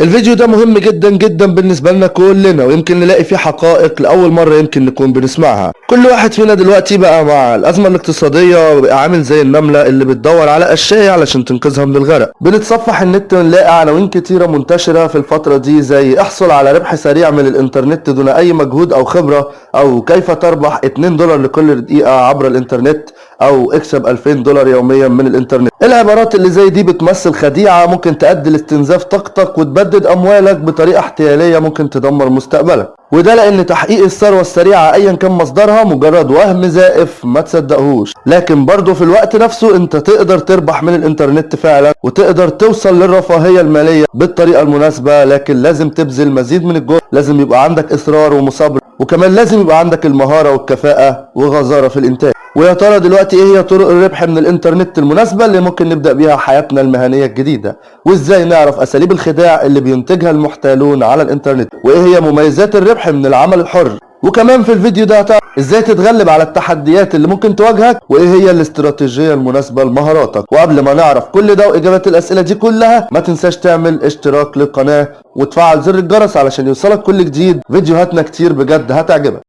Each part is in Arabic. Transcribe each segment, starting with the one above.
الفيديو ده مهم جدا جدا بالنسبة لنا كلنا ويمكن نلاقي فيه حقائق لأول مرة يمكن نكون بنسمعها. كل واحد فينا دلوقتي بقى مع الأزمة الاقتصادية بقى عامل زي النملة اللي بتدور على أشياء علشان تنقذها من الغرق. بنتصفح النت ونلاقي عناوين كتيرة منتشرة في الفترة دي زي احصل على ربح سريع من الإنترنت دون أي مجهود أو خبرة أو كيف تربح 2 دولار لكل دقيقة عبر الإنترنت. أو اكسب 2000 دولار يوميا من الإنترنت. العبارات اللي زي دي بتمثل خديعة ممكن تؤدي لاستنزاف طاقتك وتبدد أموالك بطريقة احتيالية ممكن تدمر مستقبلك؟ وده لأن تحقيق الثروة السريعة أيا كان مصدرها مجرد وهم زائف ما تصدقهوش. لكن برضه في الوقت نفسه أنت تقدر تربح من الإنترنت فعلا وتقدر توصل للرفاهية المالية بالطريقة المناسبة لكن لازم تبذل مزيد من الجهد. لازم يبقى عندك إصرار ومصابرة وكمان لازم يبقى عندك المهارة والكفاءة وغزارة في الإنتاج. ويا ترى دلوقتي إيه هي طرق الربح من الإنترنت المناسبة اللي ممكن نبدأ بيها حياتنا المهنية الجديدة؟ وإزاي نعرف أساليب الخداع اللي بينتجها المحتالون على الإنترنت؟ وإيه هي مميزات الربح من العمل الحر. وكمان في الفيديو ده هتعرف إزاي تتغلب على التحديات اللي ممكن تواجهك وإيه هي الاستراتيجية المناسبة لمهاراتك. وقبل ما نعرف كل ده وإجابات الأسئلة دي كلها ما تنساش تعمل اشتراك للقناة وتفعل زر الجرس علشان يوصلك كل جديد. فيديوهاتنا كتير بجد هتعجبك.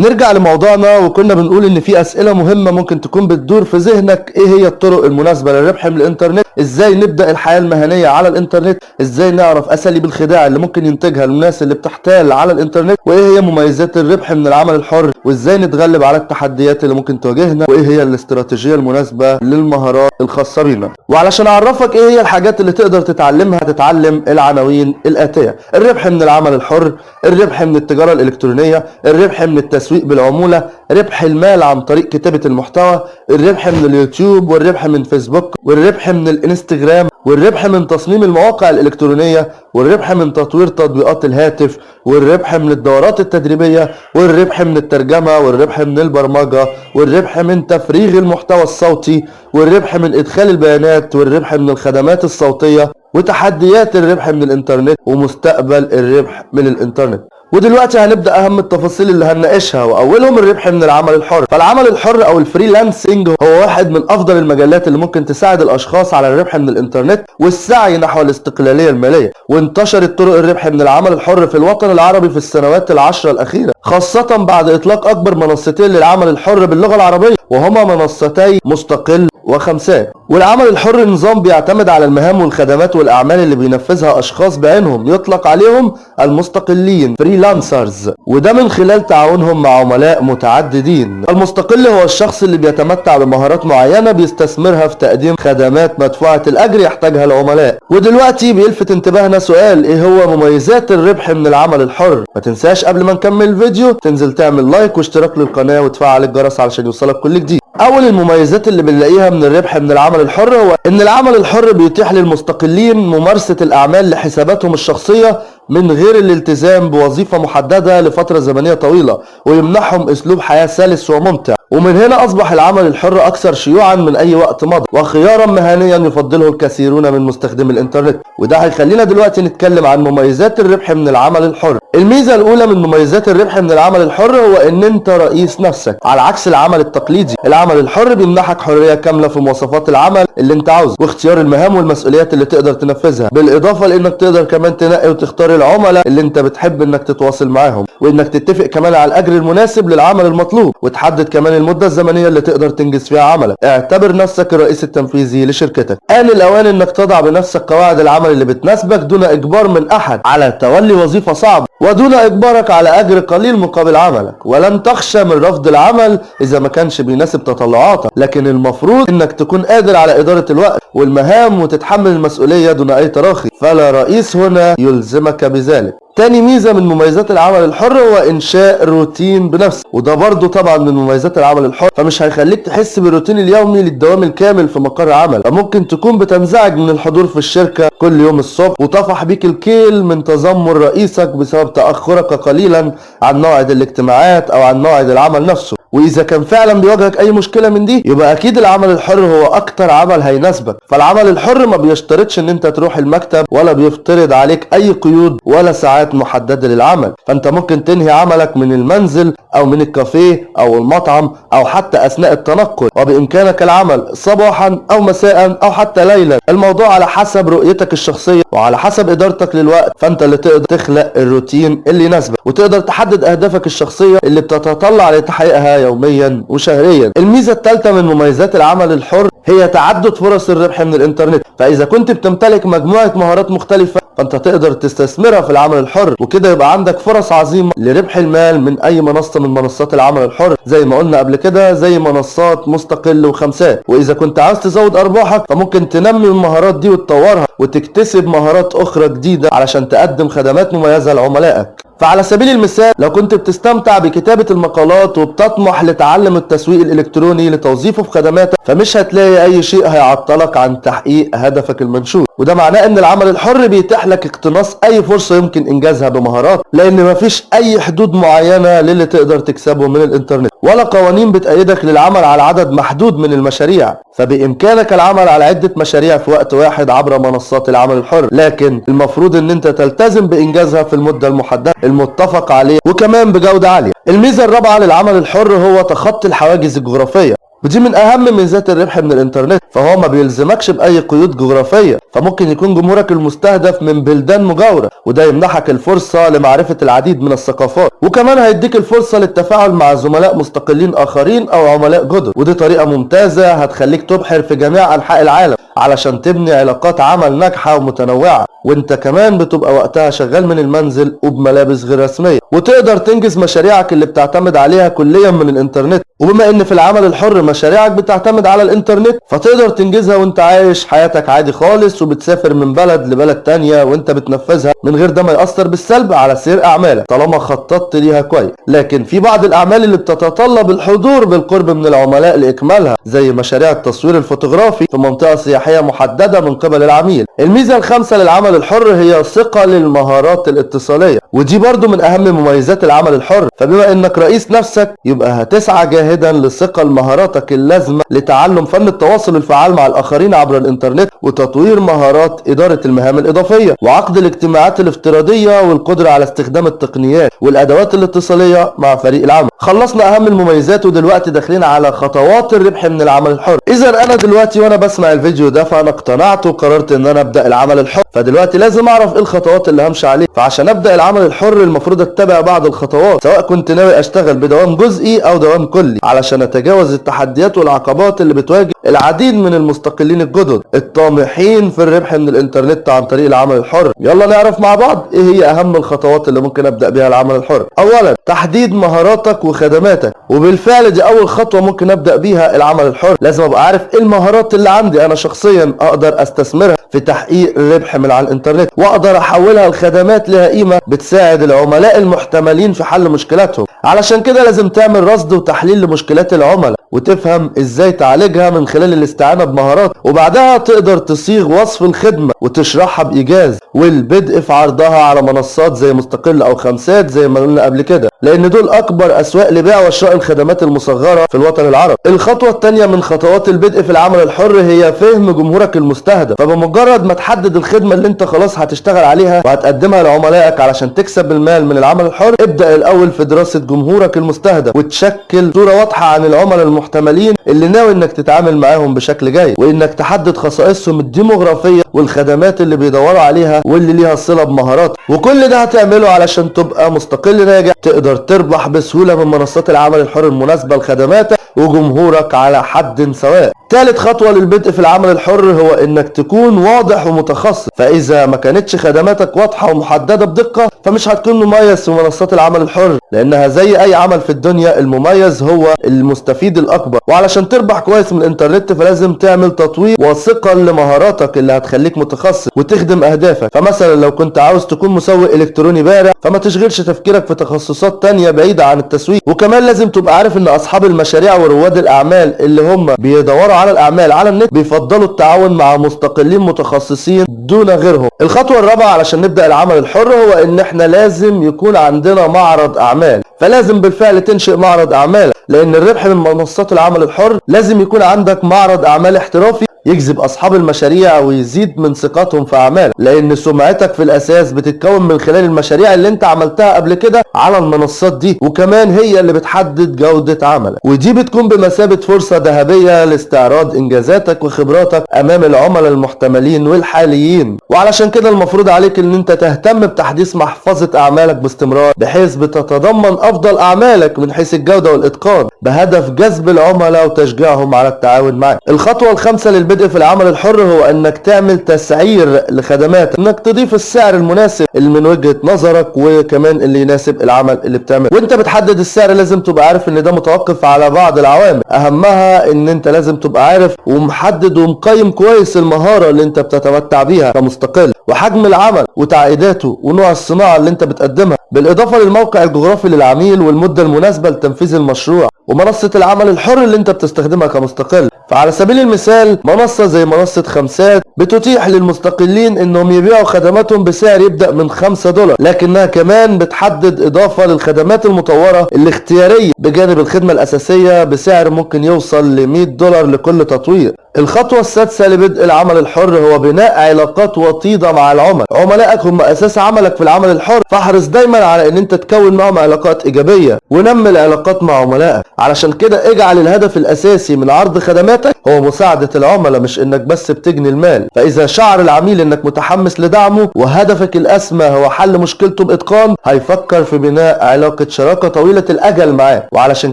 نرجع لموضوعنا وكنا بنقول إن في أسئلة مهمة ممكن تكون بتدور في ذهنك. إيه هي الطرق المناسبة للربح من الإنترنت؟ إزاي نبدأ الحياة المهنية على الإنترنت؟ إزاي نعرف أساليب الخداع اللي ممكن ينتجها الناس اللي بتحتال على الإنترنت؟ وإيه هي مميزات الربح من العمل الحر؟ وإزاي نتغلب على التحديات اللي ممكن تواجهنا؟ وإيه هي الاستراتيجية المناسبة للمهارات الخاصه بينا وعلشان أعرفك إيه هي الحاجات اللي تقدر تتعلمها تتعلم العناوين الآتية. الربح من العمل الحر الربح من التجارة الإلكترونية الربح من التسويق بالعمولة ربح المال عن طريق كتابة المحتوى الربح من اليوتيوب والربح من فيسبوك والربح من الإنستجرام. والربح من تصميم المواقع الإلكترونية والربح من تطوير تطبيقات الهاتف والربح من الدورات التدريبية والربح من الترجمة والربح من البرمجة والربح من تفريغ المحتوى الصوتي والربح من إدخال البيانات والربح من الخدمات الصوتية وتحديات الربح من الإنترنت ومستقبل الربح من الإنترنت. ودلوقتي هنبدأ أهم التفاصيل اللي هنناقشها وأولهم الربح من العمل الحر. فالعمل الحر أو الفريلانسنج هو واحد من أفضل المجالات اللي ممكن تساعد الأشخاص على الربح من الإنترنت والسعي نحو الاستقلالية المالية. وانتشرت طرق الربح من العمل الحر في الوطن العربي في السنوات العشرة الأخيرة خاصة بعد إطلاق أكبر منصتين للعمل الحر باللغة العربية وهما منصتي مستقل وخمسات والعمل الحر نظام بيعتمد على المهام والخدمات والأعمال اللي بينفذها أشخاص بعينهم يطلق عليهم المستقلين freelancers وده من خلال تعاونهم مع عملاء متعددين. المستقل هو الشخص اللي بيتمتع بمهارات معينة بيستثمرها في تقديم خدمات مدفوعة الأجر يحتاجها العملاء. ودلوقتي بيلفت انتباهنا سؤال إيه هو مميزات الربح من العمل الحر؟ ما تنساش قبل ما نكمل الفيديو تنزل تعمل like واشتراك للقناة وتفعل الجرس علشان يوصلك كل جديد. أول المميزات اللي بنلاقيها من الربح من العمل الحر هو إن العمل الحر بيتيح للمستقلين ممارسة الأعمال لحساباتهم الشخصية من غير الالتزام بوظيفة محددة لفترة زمنية طويلة ويمنحهم أسلوب حياة سلس وممتع. ومن هنا أصبح العمل الحر أكثر شيوعا من أي وقت مضى وخيارا مهنيا يفضله الكثيرون من مستخدمي الإنترنت. وده هيخلينا دلوقتي نتكلم عن مميزات الربح من العمل الحر. الميزة الأولى من مميزات الربح من العمل الحر هو إن أنت رئيس نفسك على عكس العمل التقليدي. العمل الحر بيمنحك حرية كاملة في مواصفات العمل اللي أنت عاوزه واختيار المهام والمسؤوليات اللي تقدر تنفذها. بالإضافة لإنك تقدر كمان تنقي وتختار العملاء اللي أنت بتحب إنك تتواصل معاهم وإنك تتفق كمان على الأجر المناسب للعمل المطلوب وتحدد كمان المدة الزمنية اللي تقدر تنجز فيها عملك. اعتبر نفسك الرئيس التنفيذي لشركتك. آن الأوان إنك تضع بنفسك قواعد العمل اللي بتناسبك دون إجبار من أحد على تولي وظيفة صعبة ودون إجبارك على أجر قليل مقابل عملك. ولن تخشى من رفض العمل إذا ما كانش بيناسب تطلعاتك. لكن المفروض إنك تكون قادر على إدارة الوقت والمهام وتتحمل المسؤولية دون أي تراخي. فلا رئيس هنا يلزمك بذلك. تاني ميزة من مميزات العمل الحر هو إنشاء روتين بنفسك. وده برضو طبعا من مميزات العمل الحر فمش هيخليك تحس بالروتين اليومي للدوام الكامل في مقر عمل. ممكن تكون بتنزعج من الحضور في الشركة كل يوم الصبح وطفح بيك الكيل من تذمر رئيسك بسبب تأخرك قليلا عن موعد الاجتماعات أو عن موعد العمل نفسه. وإذا كان فعلا بيواجهك أي مشكلة من دي يبقى أكيد العمل الحر هو أكتر عمل هيناسبك. فالعمل الحر ما بيشترطش إن أنت تروح المكتب ولا بيفترض عليك أي قيود ولا ساعات محددة للعمل. فأنت ممكن تنهي عملك من المنزل أو من الكافيه أو المطعم أو حتى أثناء التنقل. وبإمكانك العمل صباحا أو مساء أو حتى ليلا. الموضوع على حسب رؤيتك الشخصية وعلى حسب إدارتك للوقت. فأنت اللي تقدر تخلق الروتين اللي يناسبك. وتقدر تحدد أهدافك الشخصية اللي بتتطلع لتحقيقها يوميا وشهريا. الميزة الثالثة من مميزات العمل الحر هي تعدد فرص الربح من الإنترنت. فإذا كنت بتمتلك مجموعة مهارات مختلفة فأنت تقدر تستثمرها في العمل الحر وكده يبقى عندك فرص عظيمة لربح المال من أي منصة من منصات العمل الحر. زي ما قلنا قبل كده زي منصات مستقل وخمسات. وإذا كنت عاوز تزود أرباحك فممكن تنمي المهارات دي وتطورها وتكتسب مهارات أخرى جديدة علشان تقدم خدمات مميزة لعملائك. فعلى سبيل المثال لو كنت بتستمتع بكتابة المقالات وبتطمح لتعلم التسويق الإلكتروني لتوظيفه في خدماتك فمش هتلاقي أي شيء هيعطلك عن تحقيق هدفك المنشود وده معناه إن العمل الحر بيتيح لك اقتناص أي فرصة يمكن إنجازها بمهارات لأن مفيش أي حدود معينة للي تقدر تكسبه من الإنترنت ولا قوانين بتأيدك للعمل على عدد محدود من المشاريع. فبإمكانك العمل على عدة مشاريع في وقت واحد عبر منصات العمل الحر. لكن المفروض إن أنت تلتزم بإنجازها في المدة المحددة المتفق عليه وكمان بجودة عالية. الميزة الرابعة للعمل الحر هو تخطي الحواجز الجغرافية. ودي من أهم ميزات الربح من الإنترنت فهو ما بيلزمكش بأي قيود جغرافية فممكن يكون جمهورك المستهدف من بلدان مجاورة وده يمنحك الفرصة لمعرفة العديد من الثقافات وكمان هيديك الفرصة للتفاعل مع زملاء مستقلين آخرين أو عملاء جدد ودي طريقة ممتازة هتخليك تبحر في جميع أنحاء العالم. علشان تبني علاقات عمل ناجحة ومتنوعة. وانت كمان بتبقى وقتها شغال من المنزل وبملابس غير رسمية. وتقدر تنجز مشاريعك اللي بتعتمد عليها كليا من الإنترنت. وبما إن في العمل الحر مشاريعك بتعتمد على الإنترنت فتقدر تنجزها وانت عايش حياتك عادي خالص وبتسافر من بلد لبلد تانية وانت بتنفذها من غير ده ما يأثر بالسلب على سير أعمالك طالما خططت ليها كويس. لكن في بعض الأعمال اللي بتتطلب الحضور بالقرب من العملاء لإكمالها زي مشاريع التصوير الفوتوغرافي في منطقة سياحية محددة من قبل العميل. الميزة الخامسة للعمل الحر هي صقل المهارات الاتصالية. ودي برضو من أهم مميزات العمل الحر. فبما إنك رئيس نفسك يبقى هتسعى جاهدا لصقل مهاراتك اللازمة لتعلم فن التواصل الفعال مع الآخرين عبر الإنترنت وتطوير مهارات إدارة المهام الإضافية وعقد الاجتماعات الافتراضية والقدرة على استخدام التقنيات والأدوات الاتصالية مع فريق العمل. خلصنا أهم المميزات ودلوقتي داخلين على خطوات الربح من العمل الحر. اذا أنا دلوقتي وأنا بسمع الفيديو ده فأنا اقتنعت وقررت إن أنا أبدأ العمل الحر. فدلوقتي لازم أعرف إيه الخطوات اللي همشي عليها. فعشان أبدأ العمل الحر المفروض اتبع بعض الخطوات سواء كنت ناوي أشتغل بدوام جزئي أو دوام كلي علشان أتجاوز التحديات والعقبات اللي بتواجه العديد من المستقلين الجدد الطامحين في الربح من الإنترنت عن طريق العمل الحر. يلا نعرف مع بعض إيه هي أهم الخطوات اللي ممكن أبدأ بيها العمل الحر. اولا تحديد مهاراتك وخدماتك وبالفعل دي أول خطوة ممكن أبدأ بيها العمل الحر. لازم أبقى عارف إيه المهارات اللي عندي أنا شخصيا أقدر أستثمرها في تحقيق الربح من على الإنترنت وأقدر أحولها لخدمات لها قيمة بتساعد العملاء المحتملين في حل مشكلاتهم. علشان كده لازم تعمل رصد وتحليل لمشكلات العملاء وتفهم إزاي تعالجها من خلال الاستعانه بمهارات وبعدها تقدر تصيغ وصف الخدمة وتشرحها بإيجاز. والبدء في عرضها على منصات زي مستقل أو خمسات زي ما قلنا قبل كده لأن دول أكبر أسواق لبيع وشراء الخدمات المصغرة في الوطن العربي. الخطوة الثانية من خطوات البدء في العمل الحر هي فهم جمهورك المستهدف. فبمجرد ما تحدد الخدمة اللي انت خلاص هتشتغل عليها وهتقدمها لعملائك علشان تكسب المال من العمل الحر ابدأ الأول في دراسة جمهورك المستهدف وتشكل صورة واضحة عن العملاء المحتملين اللي ناوي إنك تتعامل معاهم بشكل جيد وإنك تحدد خصائصهم الديموغرافية والخدمات اللي بيدوروا عليها واللي ليها صلة بمهارات. وكل ده هتعمله علشان تبقى مستقل ناجح تقدر تربح بسهولة من منصات العمل الحر المناسبة لخدماتك وجمهورك على حد سواء. ثالث خطوة للبدء في العمل الحر هو إنك تكون واضح ومتخصص. فإذا ما كانتش خدماتك واضحة ومحددة بدقة فمش هتكون مميز في منصات العمل الحر لأنها زي أي عمل في الدنيا المميز هو المستفيد الأكبر. وعلشان تربح كويس من الإنترنت فلازم تعمل تطوير وثقل لمهاراتك اللي هتخليك متخصص وتخدم أهدافك. فمثلا لو كنت عاوز تكون مسوق إلكتروني بارع فما تشغلش تفكيرك في تخصصات تانية بعيدة عن التسويق. وكمان لازم تبقى عارف إن أصحاب المشاريع ورواد الأعمال اللي هم بيدوروا على الأعمال على النت بيفضلوا التعاون مع مستقلين متخصصين دون غيرهم. الخطوة الرابعة علشان نبدأ العمل الحر هو إن إحنا لازم يكون عندنا معرض أعمال. فلازم بالفعل تنشئ معرض اعمالك لأن الربح من منصات العمل الحر لازم يكون عندك معرض أعمال احترافي يجذب أصحاب المشاريع ويزيد من ثقتهم في أعمالك. لأن سمعتك في الأساس بتتكون من خلال المشاريع اللي أنت عملتها قبل كده على المنصات دي وكمان هي اللي بتحدد جودة عملك. ودي بتكون بمثابة فرصة ذهبية لاستعراض إنجازاتك وخبراتك أمام العملاء المحتملين والحاليين. وعلشان كده المفروض عليك إن أنت تهتم بتحديث محفظة أعمالك باستمرار بحيث بتتضمن أفضل أعمالك من حيث الجودة والإتقان. بهدف جذب العملاء وتشجيعهم على التعاون معك الخطوة الخامسة للبدء في العمل الحر هو أنك تعمل تسعير لخدماتك أنك تضيف السعر المناسب اللي من وجهة نظرك وكمان اللي يناسب العمل اللي بتعمله. وأنت بتحدد السعر لازم تبقى عارف إن ده متوقف على بعض العوامل. أهمها إن أنت لازم تبقى عارف ومحدد ومقيم كويس المهارة اللي أنت بتتمتع بيها. كمستقل وحجم العمل وتعقيداته ونوع الصناعة اللي انت بتقدمها بالإضافة للموقع الجغرافي للعميل والمدة المناسبة لتنفيذ المشروع ومنصة العمل الحر اللي انت بتستخدمها كمستقل. فعلى سبيل المثال منصة زي منصة خمسات بتتيح للمستقلين إنهم يبيعوا خدماتهم بسعر يبدأ من 5 دولار لكنها كمان بتحدد إضافة للخدمات المطورة الاختيارية بجانب الخدمة الأساسية بسعر ممكن يوصل ل 100 دولار لكل تطوير. الخطوة السادسة لبدء العمل الحر هو بناء علاقات وطيدة مع العملاء. عملائك هم أساس عملك في العمل الحر. فاحرص دايما على إن أنت تكون معهم علاقات إيجابية ونمي العلاقات مع عملائك. علشان كده اجعل الهدف الأساسي من عرض خدماتك هو مساعدة العملاء مش إنك بس بتجني المال. فإذا شعر العميل إنك متحمس لدعمه وهدفك الأسمى هو حل مشكلته باتقان هيفكر في بناء علاقة شراكة طويلة الأجل معاه. وعلشان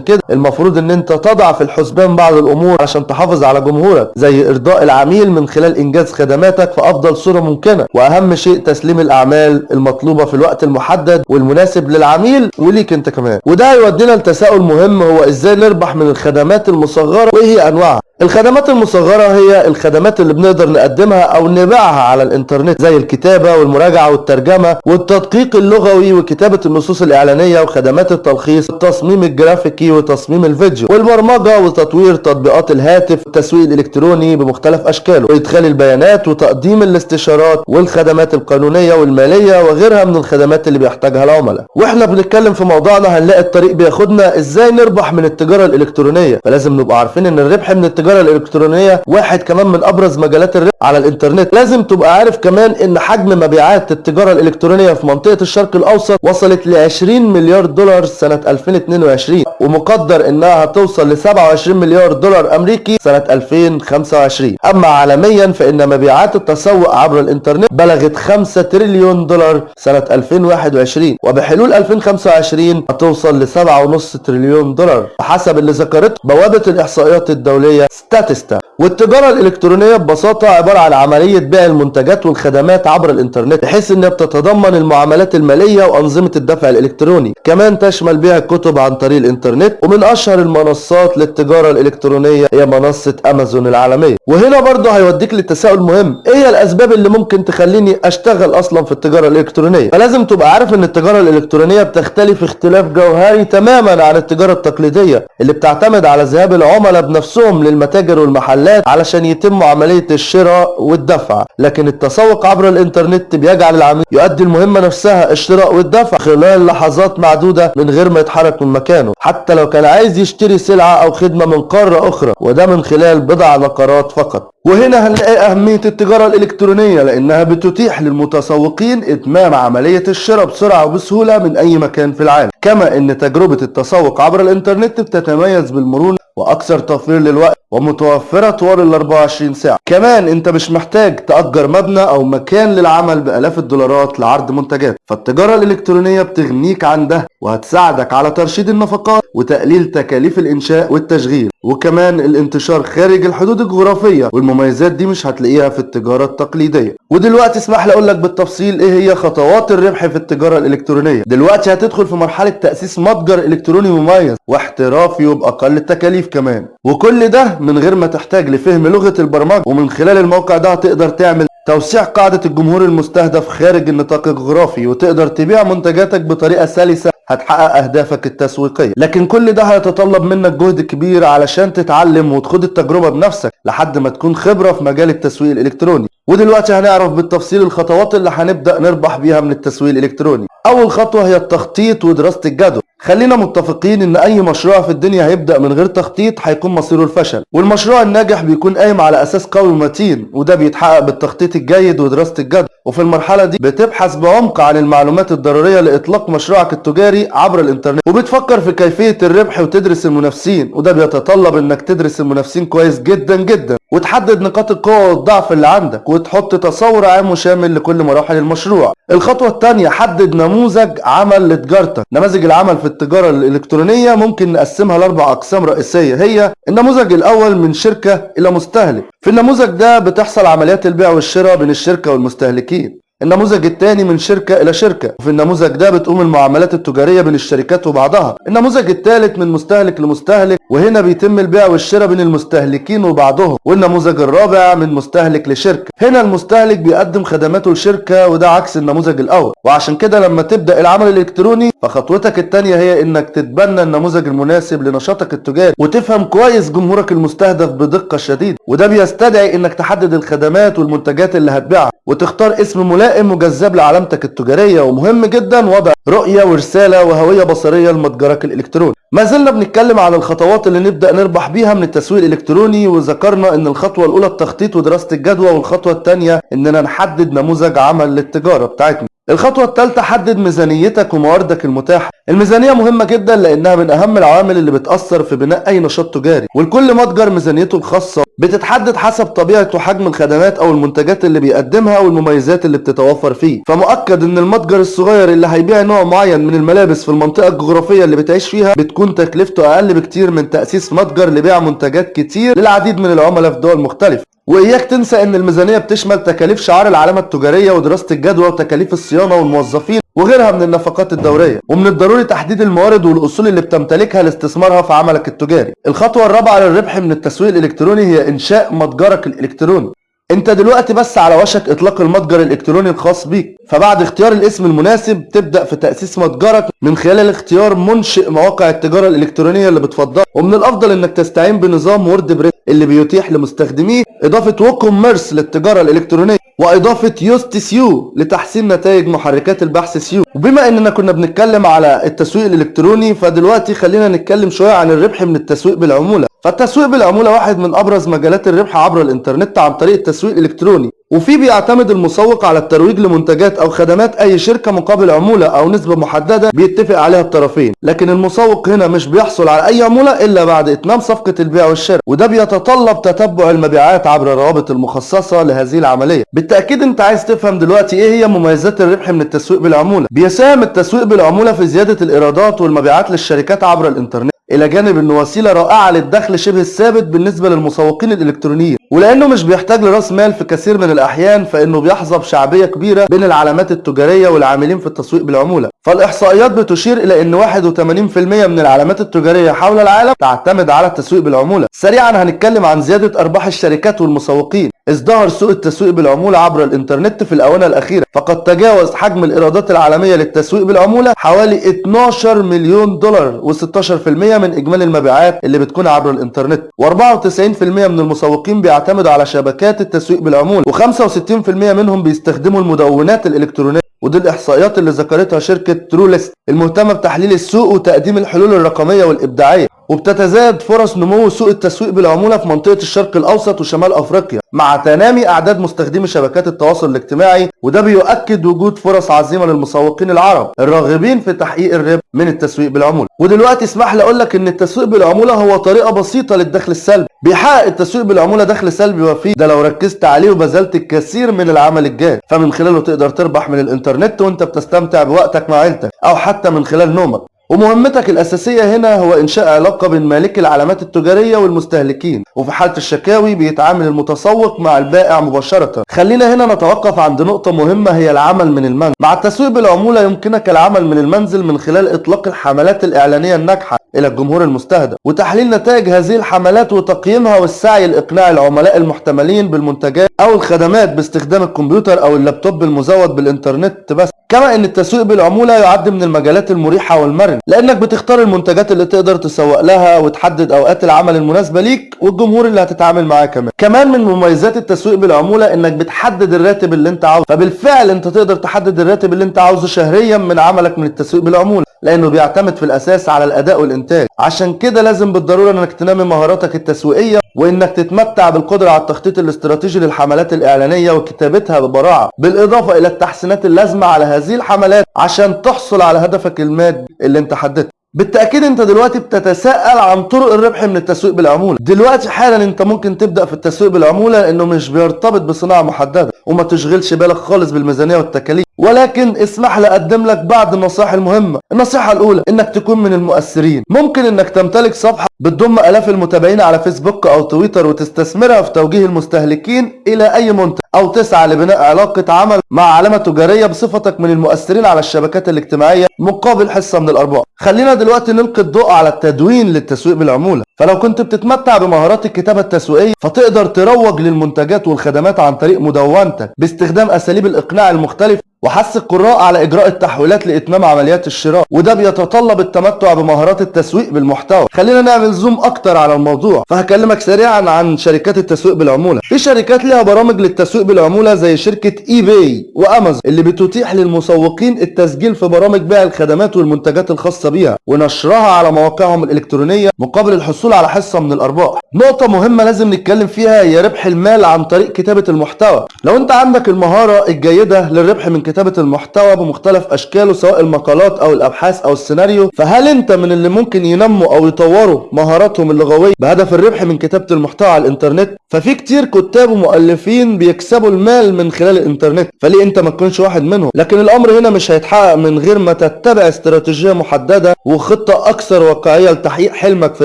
كده المفروض إن أنت تضع في الحسبان بعض الأمور عشان تحافظ على جمهورك. زي إرضاء العميل من خلال إنجاز خدماتك في افضل صورة ممكنة. وأهم شيء تسليم الأعمال المطلوبة في الوقت المحدد والمناسب للعميل وليك أنت كمان. وده هيودينا لتساؤل مهم هو إزاي نربح من الخدمات المصغرة وايه هي أنواعها؟ الخدمات المصغرة هي الخدمات اللي بنقدر نقدمها أو نبيعها على الإنترنت زي الكتابة والمراجعة والترجمة والتدقيق اللغوي وكتابة النصوص الإعلانية وخدمات التلخيص والتصميم الجرافيكي وتصميم الفيديو والبرمجة وتطوير تطبيقات الهاتف والتسويق الالكتروني بمختلف أشكاله وإدخال البيانات وتقديم الاستشارات والخدمات القانونية والمالية وغيرها من الخدمات اللي بيحتاجها العملاء. وإحنا بنتكلم في موضوعنا هنلاقي الطريق بياخدنا إزاي نربح من التجارة الإلكترونية. فلازم نبقى عارفين إن الربح من التجارة الإلكترونية واحد كمان من أبرز مجالات الربح على الإنترنت. لازم تبقى عارف كمان إن حجم مبيعات التجارة الإلكترونية في منطقة الشرق الأوسط وصلت ل 20 مليار دولار سنة 2022 ومقدر إنها هتوصل ل 27 مليار دولار أمريكي سنة 2025 أما عالميا فإن مبيعات التسوق عبر الإنترنت بلغت 5 تريليون دولار سنة 2021 وبحلول 2025 هتوصل ل 7.5 تريليون دولار. بحسب اللي ذكرته بوابة الإحصائيات الدولية ستاتستا. والتجارة الإلكترونية ببساطة عبارة عن عملية بيع المنتجات والخدمات عبر الإنترنت بحيث إنها بتتضمن المعاملات المالية وأنظمة الدفع الإلكتروني. كمان تشمل بيع الكتب عن طريق الإنترنت ومن أشهر المنصات للتجارة الإلكترونية هي منصة أمازون العالمية. وهنا برضه هيوديك للتساؤل مهم إيه الأسباب اللي ممكن تخليني أشتغل أصلا في التجارة الإلكترونية؟ فلازم تبقى عارف إن التجارة الإلكترونية بتختلف اختلاف جوهري تماما عن التجارة التقليدية اللي بتعتمد على ذهاب العملاء بنفسهم للمتاجر والمحلات علشان يتم عملية الشراء والدفع. لكن التسوق عبر الإنترنت بيجعل العميل يؤدي المهمة نفسها الشراء والدفع خلال لحظات معدودة من غير ما يتحرك من مكانه. حتى لو كان عايز يشتري سلعة أو خدمة من قارة أخرى وده من خلال بضع نقرات فقط. وهنا هنلاقي أهمية التجارة الإلكترونية؟ لأنها بتتيح للمتسوقين إتمام عملية الشراء بسرعة وبسهولة من أي مكان في العالم. كما أن تجربة التسوق عبر الإنترنت بتتميز بالمرونة وأكثر توفير للوقت ومتوفرة طوال ال 24 ساعة. كمان أنت مش محتاج تأجر مبنى أو مكان للعمل بآلاف الدولارات لعرض منتجات. فالتجارة الإلكترونية بتغنيك عن ده وهتساعدك على ترشيد النفقات وتقليل تكاليف الإنشاء والتشغيل. وكمان الانتشار خارج الحدود الجغرافية والمميزات دي مش هتلاقيها في التجارة التقليدية. ودلوقتي اسمح لي أقول لك بالتفصيل إيه هي خطوات الربح في التجارة الإلكترونية؟ دلوقتي هتدخل في مرحلة تأسيس متجر إلكتروني مميز واحترافي وبأقل التكاليف كمان. وكل ده من غير ما تحتاج لفهم لغة البرمجة ومن خلال الموقع ده هتقدر تعمل توسيع قاعدة الجمهور المستهدف خارج النطاق الجغرافي وتقدر تبيع منتجاتك بطريقة سلسة هتحقق أهدافك التسويقية. لكن كل ده هيتطلب منك جهد كبير علشان تتعلم وتخوض التجربة بنفسك لحد ما تكون خبرة في مجال التسويق الإلكتروني. ودلوقتي هنعرف بالتفصيل الخطوات اللي هنبدأ نربح بيها من التسويق الإلكتروني. أول خطوة هي التخطيط ودراسة الجدوى خلينا متفقين إن أي مشروع في الدنيا هيبدأ من غير تخطيط هيكون مصيره الفشل. والمشروع الناجح بيكون قايم على أساس قوي ومتين وده بيتحقق بالتخطيط الجيد ودراسة الجدوى وفي المرحلة دي بتبحث بعمق عن المعلومات الضرورية لإطلاق مشروعك التجاري عبر الإنترنت. وبتفكر في كيفية الربح وتدرس المنافسين وده بيتطلب إنك تدرس المنافسين كويس جدا جدا. وتحدد نقاط القوة والضعف اللي عندك. وتحط تصور عام وشامل لكل مراحل المشروع. الخطوة الثانية حدد نموذج عمل لتجارتك نماذج العمل في التجارة الإلكترونية ممكن نقسمها لأربع أقسام رئيسية. هي النموذج الأول من شركة إلى مستهلك. في النموذج ده بتحصل عمليات البيع والشراء بين الشركة والمستهلكين. النموذج الثاني من شركة إلى شركة. وفي النموذج ده بتقوم المعاملات التجارية بين الشركات وبعضها. النموذج الثالث من مستهلك لمستهلك وهنا بيتم البيع والشراء بين المستهلكين وبعضهم. والنموذج الرابع من مستهلك لشركة. هنا المستهلك بيقدم خدماته لشركة وده عكس النموذج الأول. وعشان كده لما تبدأ العمل الإلكتروني فخطوتك الثانية هي إنك تتبنى النموذج المناسب لنشاطك التجاري. وتفهم كويس جمهورك المستهدف بدقة شديدة. وده بيستدعي إنك تحدد الخدمات والمنتجات اللي هتبيعها. وتختار اسم ملائم وجذاب لعلامتك التجارية ومهم جدا وضع رؤية ورسالة وهوية بصرية لمتجرك الإلكتروني. ما زلنا بنتكلم عن الخطوات اللي نبدأ نربح بيها من التسويق الإلكتروني وذكرنا إن الخطوة الأولى التخطيط ودراسة الجدوى والخطوة الثانية إننا نحدد نموذج عمل للتجارة بتاعتنا. الخطوة الثالثة حدد ميزانيتك ومواردك المتاحة. الميزانية مهمة جدا لأنها من أهم العوامل اللي بتأثر في بناء أي نشاط تجاري. والكل متجر ميزانيته الخاصة بتتحدد حسب طبيعة وحجم الخدمات أو المنتجات اللي بيقدمها والمميزات اللي بتتوفر فيه. فمؤكد إن المتجر الصغير اللي هيبيع نوع معين من الملابس في المنطقة الجغرافية اللي بتعيش فيها بتكون تكلفته أقل بكتير من تأسيس متجر لبيع منتجات كتير للعديد من العملاء في دول مختلفة. وإياك تنسى إن الميزانية بتشمل تكاليف شعار العلامة التجارية ودراسة الجدوى وتكاليف الصيانة والموظفين وغيرها من النفقات الدورية. ومن الضروري تحديد الموارد والأصول اللي بتمتلكها لاستثمارها في عملك التجاري. الخطوة الرابعة للربح من التسويق الإلكتروني هي إنشاء متجرك الإلكتروني. أنت دلوقتي بس على وشك إطلاق المتجر الإلكتروني الخاص بيك. فبعد اختيار الاسم المناسب تبدأ في تأسيس متجرك من خلال اختيار منشئ مواقع التجارة الإلكترونية اللي بتفضلها. ومن الأفضل إنك تستعين بنظام WordPress اللي بيتيح لمستخدميه إضافة WooCommerce للتجارة الإلكترونية وإضافة Yoast SEO لتحسين نتائج محركات البحث SEO. وبما إننا كنا بنتكلم على التسويق الإلكتروني فدلوقتي خلينا نتكلم شوية عن الربح من التسويق بالعمولة. فالتسويق بالعمولة واحد من أبرز مجالات الربح عبر الإنترنت عن طريق التسويق الإلكتروني. وفيه بيعتمد المسوق على الترويج لمنتجات أو خدمات أي شركة مقابل عمولة أو نسبة محددة بيتفق عليها الطرفين. لكن المسوق هنا مش بيحصل على أي عمولة إلا بعد إتمام صفقة البيع والشراء وده بيتطلب تتبع المبيعات عبر الروابط المخصصة لهذه العملية. بالتأكيد أنت عايز تفهم دلوقتي إيه هي مميزات الربح من التسويق بالعمولة. بيساهم التسويق بالعمولة في زيادة الإيرادات والمبيعات للشركات عبر الإنترنت. إلى جانب انه وسيلة رائعة للدخل شبه الثابت بالنسبة للمسوقين الإلكترونيين. ولأنه مش بيحتاج لرأس مال في كثير من الأحيان فإنه بيحظى بشعبية كبيرة بين العلامات التجارية والعاملين في التسويق بالعمولة. فالإحصائيات بتشير إلى إن 81% من العلامات التجارية حول العالم تعتمد على التسويق بالعمولة. سريعا هنتكلم عن زيادة أرباح الشركات والمسوقين. ازدهر سوق التسويق بالعمولة عبر الانترنت في الآونة الأخيرة. فقد تجاوز حجم الإيرادات العالمية للتسويق بالعمولة حوالي 12 مليون دولار و16% من إجمالي المبيعات اللي بتكون عبر الانترنت. و94% من المسوقين بيعتمدوا على شبكات التسويق بالعمولة و65% منهم بيستخدموا المدونات الإلكترونية. ودي الإحصائيات اللي ذكرتها شركة تروليست المهتمة بتحليل السوق وتقديم الحلول الرقمية والإبداعية. وبتتزايد فرص نمو سوق التسويق بالعمولة في منطقة الشرق الأوسط وشمال أفريقيا مع تنامي أعداد مستخدمي شبكات التواصل الاجتماعي وده بيؤكد وجود فرص عظيمة للمسوقين العرب الراغبين في تحقيق الربح من التسويق بالعمولة. ودلوقتي اسمح لي أقول لك إن التسويق بالعمولة هو طريقة بسيطة للدخل السلبي. بيحقق التسويق بالعمولة دخل سلبي وفيه ده لو ركزت عليه وبذلت الكثير من العمل الجاد. فمن خلاله تقدر تربح من الإنترنت وأنت بتستمتع بوقتك مع عيلتك أو حتى من خلال نومك. ومهمتك الأساسية هنا هو إنشاء علاقة بين مالك العلامات التجارية والمستهلكين وفي حالة الشكاوي بيتعامل المتسوق مع البائع مباشرة. خلينا هنا نتوقف عند نقطة مهمة هي العمل من المنزل. مع التسويق بالعمولة يمكنك العمل من المنزل من خلال إطلاق الحملات الإعلانية الناجحة إلى الجمهور المستهدف وتحليل نتائج هذه الحملات وتقييمها والسعي لإقناع العملاء المحتملين بالمنتجات أو الخدمات باستخدام الكمبيوتر أو اللابتوب المزود بالإنترنت. بس كما إن التسويق بالعمولة يعد من المجالات المريحة والمرنة. لأنك بتختار المنتجات اللي تقدر تسوق لها وتحدد أوقات العمل المناسبة ليك والجمهور اللي هتتعامل معاه كمان. كمان من مميزات التسويق بالعمولة إنك بتحدد الراتب اللي أنت عاوزه. فبالفعل أنت تقدر تحدد الراتب اللي أنت عاوزه شهريا من عملك من التسويق بالعمولة. لأنه بيعتمد في الأساس على الأداء والإنتاج. عشان كده لازم بالضرورة إنك تنمي مهاراتك التسويقية وإنك تتمتع بالقدرة على التخطيط الاستراتيجي للحملات الإعلانية وكتابتها ببراعة. بالإضافة إلى التحسينات اللازمة على هذه الحملات عشان تحصل على هدفك المادي اللي أنت حددته. بالتأكيد أنت دلوقتي بتتساءل عن طرق الربح من التسويق بالعمولة. دلوقتي حالا أنت ممكن تبدأ في التسويق بالعمولة لأنه مش بيرتبط بصناعة محددة وما تشغلش بالك خالص بالميزانية والتكاليف. ولكن اسمح لي أقدم لك بعض النصائح المهمة. النصيحة الأولى إنك تكون من المؤثرين. ممكن إنك تمتلك صفحة بتضم آلاف المتابعين على فيسبوك أو تويتر وتستثمرها في توجيه المستهلكين إلى أي منتج أو تسعى لبناء علاقة عمل مع علامة تجارية بصفتك من المؤثرين على الشبكات الاجتماعية مقابل حصة من الأرباح. خلينا دلوقتي نلقي الضوء على التدوين للتسويق بالعمولة. فلو كنت بتتمتع بمهارات الكتابة التسويقية فتقدر تروج للمنتجات والخدمات عن طريق مدونتك باستخدام أساليب الإقناع المختلفة وحث القراء على إجراء التحويلات لإتمام عمليات الشراء وده بيتطلب التمتع بمهارات التسويق بالمحتوى. خلينا نعمل zoom أكتر على الموضوع. فهكلمك سريعا عن شركات التسويق بالعمولة. في شركات ليها برامج للتسويق بالعمولة زي شركة eBay وأمازون اللي بتتيح للمسوقين التسجيل في برامج بيع الخدمات والمنتجات الخاصة بيها ونشرها على مواقعهم الإلكترونية مقابل الحصول على حصة من الأرباح. نقطة مهمة لازم نتكلم فيها هي ربح المال عن طريق كتابة المحتوى. لو أنت عندك المهارة الجيدة للربح من كتابة المحتوى بمختلف أشكاله سواء المقالات أو الأبحاث أو السيناريو. فهل أنت من اللي ممكن ينموا أو يطوروا مهاراتهم اللغوية بهدف الربح من كتابة المحتوى على الإنترنت؟ ففي كتير كتاب ومؤلفين بيكسبوا المال من خلال الإنترنت فليه أنت ما تكونش واحد منهم؟ لكن الأمر هنا مش هيتحقق من غير ما تتبع استراتيجية محددة وخطة أكثر واقعية لتحقيق حلمك في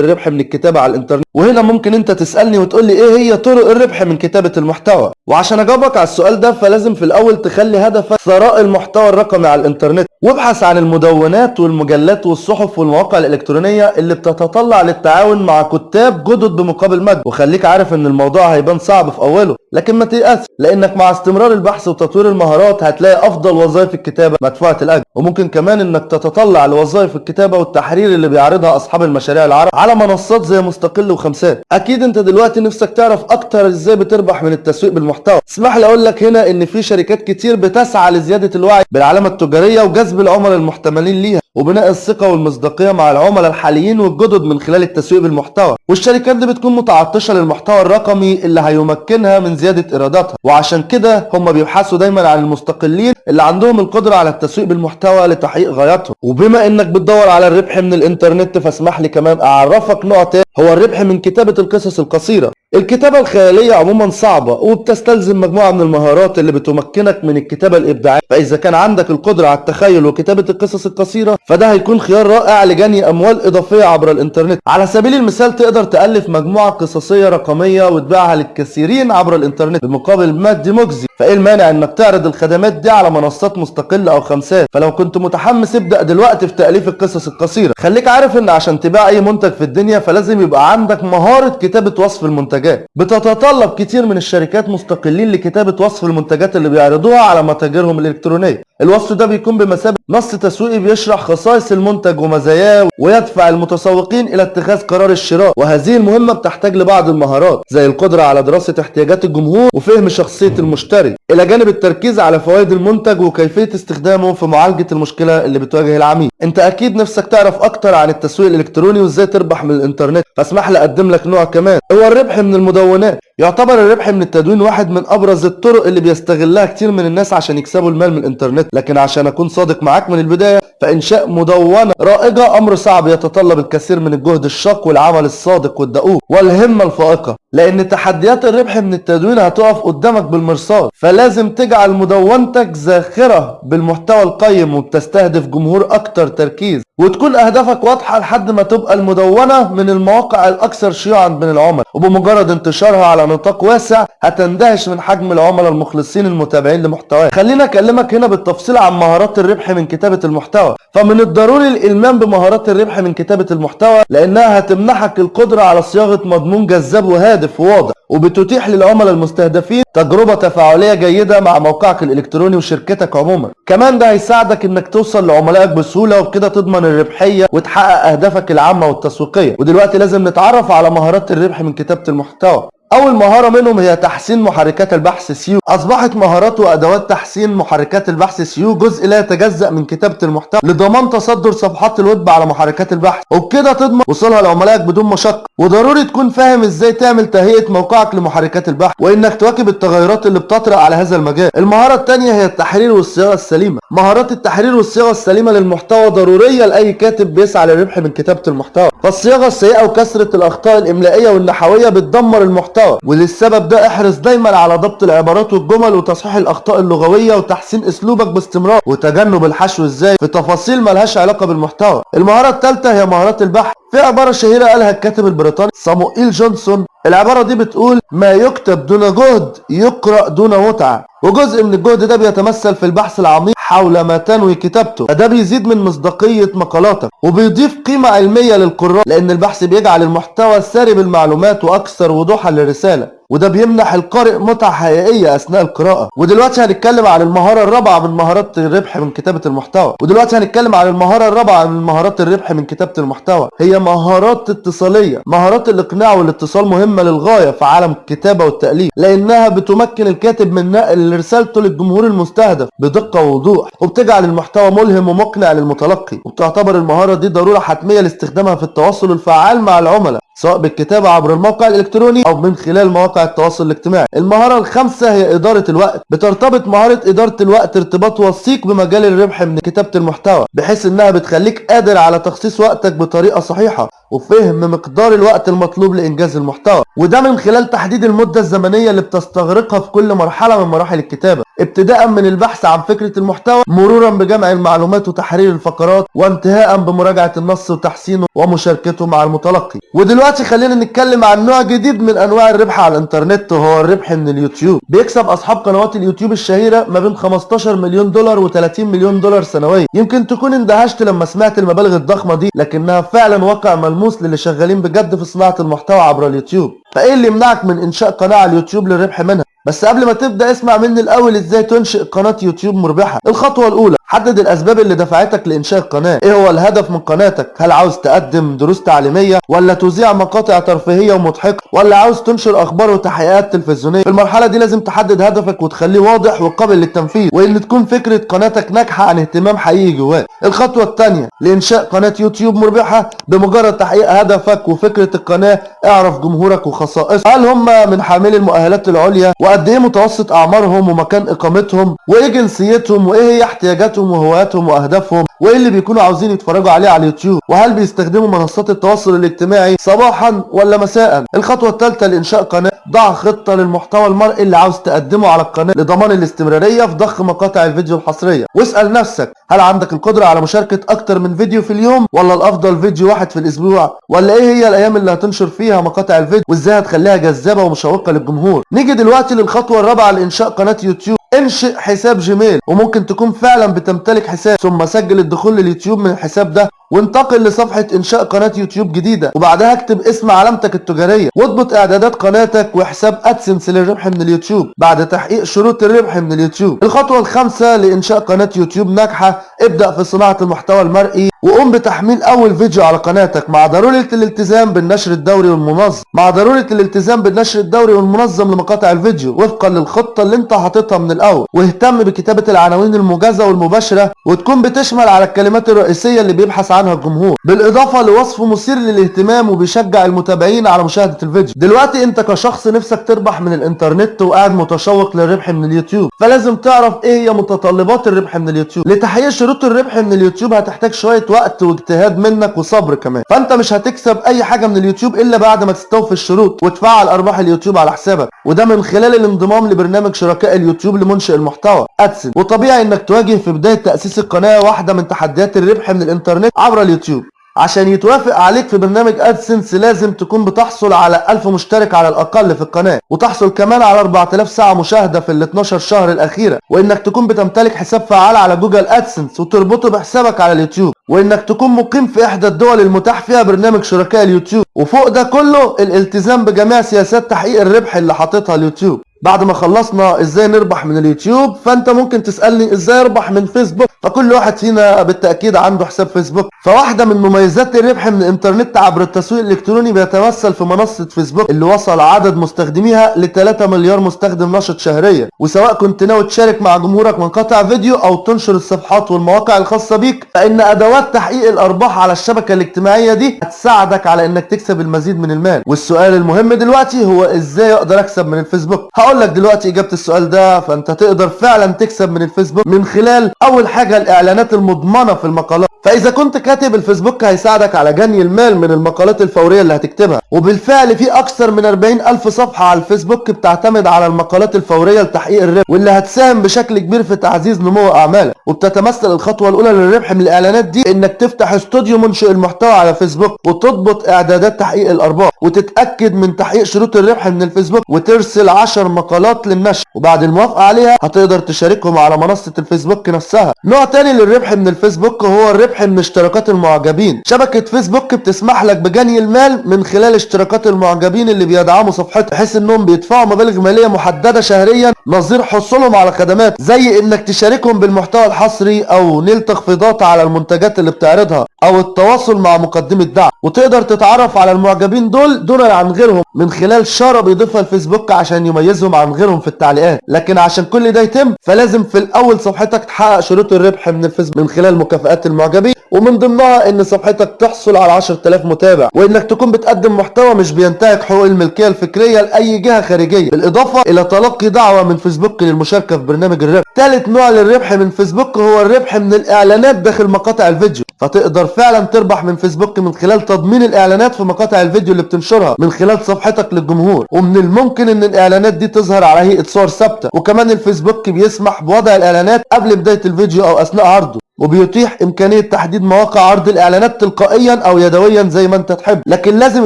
الربح من الكتابة على الإنترنت. وهنا ممكن أنت تسألني وتقول لي إيه هي طرق الربح من كتابة المحتوى؟ وعشان أجاوبك على السؤال ده فلازم في الأول تخلي هدفك ثراء المحتوى الرقمي على الإنترنت. وابحث عن المدونات والمجلات والصحف والمواقع الإلكترونية اللي بتتطلع للتعاون مع كتاب جدد بمقابل مجد. وخليك عارف إن الموضوع هيبان صعب في أوله لكن ما تيأس لإنك مع استمرار البحث وتطوير المهارات هتلاقي أفضل وظائف الكتابة مدفوعة الأجر. وممكن كمان إنك تتطلع لوظائف الكتابة والتحرير اللي بيعرضها أصحاب المشاريع العرب على منصات زي مستقل وخمسات. أكيد أنت دلوقتي نفسك تعرف أكتر إزاي بتربح من التسويق بالمحتوى. اسمح لي أقول لك هنا إن في شركات كتير بتسعى لزياده الوعي بالعلامة التجارية وجذب العملاء المحتملين ليها وبناء الثقة والمصداقية مع العملاء الحاليين والجدد من خلال التسويق بالمحتوى. والشركات دي بتكون متعطشة للمحتوى الرقمي اللي هيمكنها من زيادة إيراداتها. وعشان كده هم بيبحثوا دايما عن المستقلين اللي عندهم القدرة على التسويق بالمحتوى لتحقيق غاياتهم. وبما إنك بتدور على الربح من الإنترنت فاسمح لي كمان أعرفك نقطة هو الربح من كتابة القصص القصيرة. الكتابة الخيالية عموما صعبة وبتستلزم مجموعة من المهارات اللي بتمكنك من الكتابة الإبداعية. فإذا كان عندك القدرة على التخيل وكتابة القصص القصيرة فده هيكون خيار رائع لجني أموال إضافية عبر الإنترنت. على سبيل المثال تقدر تألف مجموعة قصصية رقمية وتبيعها للكثيرين عبر الإنترنت بمقابل مادي مجزي فإيه المانع إنك تعرض الخدمات دي على منصات مستقلة أو خمسات؟ فلو كنت متحمس ابدأ دلوقتي في تأليف القصص القصيرة. خليك عارف إن عشان تبيع أي منتج في الدنيا فلازم يبقى عندك مهارة كتابة وصف المنتجات. بتتطلب كتير من الشركات مستقلين لكتابة وصف المنتجات اللي بيعرضوها على متاجرهم الإلكترونية. الوصف ده بيكون بمثابة نص تسويقي بيشرح خصائص المنتج ومزاياه ويدفع المتسوقين إلى اتخاذ قرار الشراء. وهذه المهمة بتحتاج لبعض المهارات زي القدرة على دراسة احتياجات الجمهور وفهم شخصية المشتري. إلى جانب التركيز على فوائد المنتج وكيفية استخدامه في معالجة المشكلة اللي بتواجه العميل. أنت أكيد نفسك تعرف أكتر عن التسويق الإلكتروني وإزاي تربح من الإنترنت. فاسمح لي أقدم لك نوع كمان. هو الربح من المدونات. يعتبر الربح من التدوين واحد من أبرز الطرق اللي بيستغلها كتير من الناس عشان يكسبوا المال من الإنترنت. لكن عشان أكون صادق معاك من البداية فإنشاء مدونة رائجه أمر صعب يتطلب الكثير من الجهد الشاق والعمل الصادق والدؤوب والهمة الفائقة. لأن تحديات الربح من التدوين هتقف قدامك بالمرصاد. فلازم تجعل مدونتك زاخره بالمحتوى القيم وبتستهدف جمهور أكتر تركيز. وتكون أهدافك واضحة لحد ما تبقى المدونة من المواقع الأكثر شيوعا بين العملاء. وبمجرد انتشارها على نطاق واسع هتندهش من حجم العملاء المخلصين المتابعين لمحتواك. خلينا أكلمك هنا بالتفصيل عن مهارات الربح من كتابة المحتوى. فمن الضروري الإلمام بمهارات الربح من كتابة المحتوى لأنها هتمنحك القدرة على صياغة مضمون جذاب وهادف وواضح وبتتيح للعملاء المستهدفين تجربة تفاعلية جيدة مع موقعك الإلكتروني وشركتك عموما. كمان ده هيساعدك إنك توصل لعملائك بسهولة وبكده تضمن الربحية وتحقق أهدافك العامة والتسويقية. ودلوقتي لازم نتعرف على مهارات الربح من كتابة المحتوى. أول مهارة منهم هي تحسين محركات البحث SEO. أصبحت مهارات وأدوات تحسين محركات البحث SEO جزء لا يتجزأ من كتابة المحتوى لضمان تصدر صفحات الويب على محركات البحث. وبكده تضمن وصولها لعملائك بدون مشقة. وضروري تكون فاهم إزاي تعمل تهيئة موقعك لمحركات البحث وإنك تواكب التغيرات اللي بتطرأ على هذا المجال. المهارة الثانية هي التحرير والصياغة السليمة. مهارات التحرير والصياغة السليمة للمحتوى ضرورية لأي كاتب بيسعى للربح من كتابة المحتوى. فالصياغة السيئة وكثرة الأخطاء الإملائية والنحوية بتدمر المحتوى وللسبب ده احرص دايما على ضبط العبارات والجمل وتصحيح الأخطاء اللغوية وتحسين أسلوبك باستمرار وتجنب الحشو الزايد في تفاصيل ملهاش علاقة بالمحتوى. المهارة الثالثة هي مهارات البحث. في عبارة شهيرة قالها الكاتب البريطاني صاموئيل جونسون. العبارة دي بتقول ما يكتب دون جهد يقرأ دون متعة وجزء من الجهد ده بيتمثل في البحث العميق حول ما تنوي كتابته. فده بيزيد من مصداقية مقالاتك وبيضيف قيمة علمية للقراء لأن البحث بيجعل المحتوى ساري بالمعلومات وأكثر وضوحا للرسالة. وده بيمنح القارئ متعة حقيقية أثناء القراءة. ودلوقتي هنتكلم عن المهارة الرابعة من مهارات الربح من كتابة المحتوى. ودلوقتي هنتكلم عن المهارة الرابعة من مهارات الربح من كتابة المحتوى. هي مهارات اتصالية مهارات الإقناع والاتصال مهمة للغاية في عالم الكتابة والتأليف لأنها بتمكن الكاتب من نقل رسالته للجمهور المستهدف بدقة ووضوح وبتجعل المحتوى ملهم ومقنع للمتلقي. وبتعتبر المهارة دي ضرورة حتمية لاستخدامها في التواصل الفعال مع العملاء. سواء بالكتابة عبر الموقع الإلكتروني أو من خلال مواقع التواصل الاجتماعي. المهارة الخامسة هي إدارة الوقت. بترتبط مهارة إدارة الوقت ارتباط وثيق بمجال الربح من كتابة المحتوى بحيث إنها بتخليك قادر على تخصيص وقتك بطريقة صحيحة وفهم مقدار الوقت المطلوب لإنجاز المحتوى. وده من خلال تحديد المدة الزمنية اللي بتستغرقها في كل مرحلة من مراحل الكتابة. ابتداء من البحث عن فكرة المحتوى مرورا بجمع المعلومات وتحرير الفقرات وانتهاء بمراجعة النص وتحسينه ومشاركته مع المتلقي. ودلوقتي خلينا نتكلم عن نوع جديد من أنواع الربح على الإنترنت وهو الربح من اليوتيوب. بيكسب أصحاب قنوات اليوتيوب الشهيرة ما بين 15 مليون دولار و30 مليون دولار سنويا. يمكن تكون اندهشت لما سمعت المبالغ الضخمة دي لكنها فعلا واقع ملموس للي شغالين بجد في صناعة المحتوى عبر اليوتيوب. فإيه اللي يمنعك من إنشاء قناة على اليوتيوب للربح منها؟ بس قبل ما تبدأ اسمع مني الأول إزاي تنشئ قناة يوتيوب مربحة. الخطوة الأولى. حدد الأسباب اللي دفعتك لإنشاء القناة. إيه هو الهدف من قناتك؟ هل عاوز تقدم دروس تعليمية ولا تذيع مقاطع ترفيهية ومضحكة ولا عاوز تنشر أخبار وتحقيقات تلفزيونية؟ في المرحلة دي لازم تحدد هدفك وتخليه واضح وقابل للتنفيذ وإن تكون فكرة قناتك ناتجة عن اهتمام حقيقي جواك. الخطوة الثانية لإنشاء قناة يوتيوب مربحة بمجرد تحديد هدفك وفكرة القناة اعرف جمهورك وخصائصه هل هم من حاملي المؤهلات العليا؟ وقد إيه متوسط أعمارهم ومكان إقامتهم؟ وإيه جنسيتهم؟ وإيه هي احتياجاتهم؟ وهواياتهم وأهدافهم وايه اللي بيكونوا عاوزين يتفرجوا عليه على اليوتيوب؟ وهل بيستخدموا منصات التواصل الاجتماعي صباحا ولا مساء؟ الخطوة الثالثه لإنشاء قناة ضع خطة للمحتوى المرئي اللي عاوز تقدمه على القناة لضمان الاستمرارية في ضخ مقاطع الفيديو الحصرية. واسأل نفسك هل عندك القدرة على مشاركة أكتر من فيديو في اليوم؟ ولا الأفضل فيديو واحد في الأسبوع؟ ولا إيه هي الأيام اللي هتنشر فيها مقاطع الفيديو؟ وإزاي هتخليها جذابة ومشوقة للجمهور؟ نيجي دلوقتي للخطوة الرابعة لإنشاء قناة يوتيوب. انشئ حساب جيميل وممكن تكون فعلا بتمتلك حساب ثم سجل الدخول لليوتيوب من الحساب ده وانتقل لصفحة إنشاء قناة يوتيوب جديدة وبعدها اكتب اسم علامتك التجارية. واضبط إعدادات قناتك وحساب أدسنس للربح من اليوتيوب. بعد تحقيق شروط الربح من اليوتيوب. الخطوة الخامسة لإنشاء قناة يوتيوب ناجحة. ابدأ في صناعة المحتوى المرئي وقوم بتحميل أول فيديو على قناتك. مع ضرورة الالتزام بالنشر الدوري والمنظم. مع ضرورة الالتزام بالنشر الدوري والمنظم لمقاطع الفيديو. وفقا للخطة اللي انت حاططها من الأول. واهتم بكتابة العناوين الموجزة والمباشرة وتكون بتشمل على الكلمات الرئيسية اللي بيبحث عنها الجمهور. بالإضافة لوصف مثير للاهتمام وبيشجع المتابعين على مشاهدة الفيديو. دلوقتي انت كشخص نفسك تربح من الانترنت وقاعد متشوق للربح من اليوتيوب. فلازم تعرف إيه هي متطلبات الربح من اليوتيوب. لتحقيق شروط الربح من اليوتيوب هتحتاج شوية وقت واجتهاد منك وصبر كمان. فانت مش هتكسب أي حاجة من اليوتيوب إلا بعد ما تستوفي الشروط وتفعل أرباح اليوتيوب على حسابك. وده من خلال الانضمام لبرنامج شركاء اليوتيوب لمنشئ المحتوى أدسنس. وطبيعي إنك تواجه في بداية تأسيس القناة واحدة من تحديات الربح من الإنترنت عبر اليوتيوب. عشان يتوافق عليك في برنامج ادسنس لازم تكون بتحصل على 1000 مشترك على الأقل في القناة. وتحصل كمان على 4000 ساعة مشاهدة في ال 12 شهر الأخيرة. وإنك تكون بتمتلك حساب فعال على جوجل ادسنس وتربطه بحسابك على اليوتيوب. وإنك تكون مقيم في إحدى الدول المتاح فيها برنامج شركاء اليوتيوب. وفوق ده كله الالتزام بجميع سياسات تحقيق الربح اللي حاططها اليوتيوب. بعد ما خلصنا إزاي نربح من اليوتيوب فأنت ممكن تسألني إزاي أربح من فيسبوك؟ فكل واحد فينا بالتأكيد عنده حساب فيسبوك. فواحدة من مميزات الربح من الإنترنت عبر التسويق الإلكتروني بيتمثل في منصة فيسبوك اللي وصل عدد مستخدميها ل 3 مليار مستخدم نشط شهريا وسواء كنت ناوي تشارك مع جمهورك مقاطع فيديو أو تنشر الصفحات والمواقع الخاصة بيك فإن أدوات تحقيق الأرباح على الشبكة الاجتماعية دي هتساعدك على إنك تكسب المزيد من المال. والسؤال المهم دلوقتي هو إزاي أقدر أكسب من الفيسبوك؟ هقول لك دلوقتي إجابة السؤال ده فأنت تقدر فعلا تكسب من الفيسبوك من خلال أول حاجة الإعلانات المضمنة في المقالات. فإذا كنت كاتب الفيسبوك هيساعدك على جني المال من المقالات الفورية اللي هتكتبها. وبالفعل في أكثر من 40 ألف صفحة على الفيسبوك بتعتمد على المقالات الفورية لتحقيق الربح واللي هتساهم بشكل كبير في تعزيز نمو أعمالك. وبتتمثل الخطوة الأولى للربح من الإعلانات دي إنك تفتح استوديو منشئ المحتوى على فيسبوك وتضبط إعدادات تحقيق الأرباح وتتأكد من تحقيق شروط الربح من الفيسبوك وترسل 10 مقالات للنشر وبعد الموافقة عليها هتقدر تشاركهم على منصة الفيسبوك نفسها. نوع تاني للربح من الفيسبوك هو الربح من اشتراكات المعجبين. شبكة فيسبوك بتسمح لك بجني المال من خلال اشتراكات المعجبين اللي بيدعموا صفحتك بحيث إنهم بيدفعوا مبالغ مالية محددة شهريا نظير حصولهم على خدمات زي إنك تشاركهم بالمحتوى الحصري أو نيل تخفيضات على المنتجات اللي بتعرضها أو التواصل مع مقدمي الدعم. وتقدر تتعرف على المعجبين دول دونا عن غيرهم. من خلال شارة بيضيفها الفيسبوك عشان يميزهم عن غيرهم في التعليقات. لكن عشان كل ده يتم فلازم في الأول صفحتك تحقق شروط الربح من الفيسبوك من خلال مكافآت المعجبين. ومن ضمنها إن صفحتك تحصل على 10000 متابع وإنك تكون بتقدم محتوى مش بينتهك حقوق الملكية الفكرية لأي جهة خارجية بالإضافة إلى تلقي دعوة من فيسبوك للمشاركة في برنامج الربح. ثالث نوع للربح من فيسبوك هو الربح من الإعلانات داخل مقاطع الفيديو. فتقدر فعلا تربح من فيسبوك من خلال تضمين الإعلانات في مقاطع الفيديو اللي بتنشرها من خلال صفحتك للجمهور. ومن الممكن إن الإعلانات دي تظهر على هيئة صور ثابتة وكمان الفيسبوك بيسمح بوضع الإعلانات قبل بداية الفيديو أو أثناء عرضه. وبيتيح إمكانية تحديد مواقع عرض الإعلانات تلقائيا أو يدويا زي ما أنت تحب. لكن لازم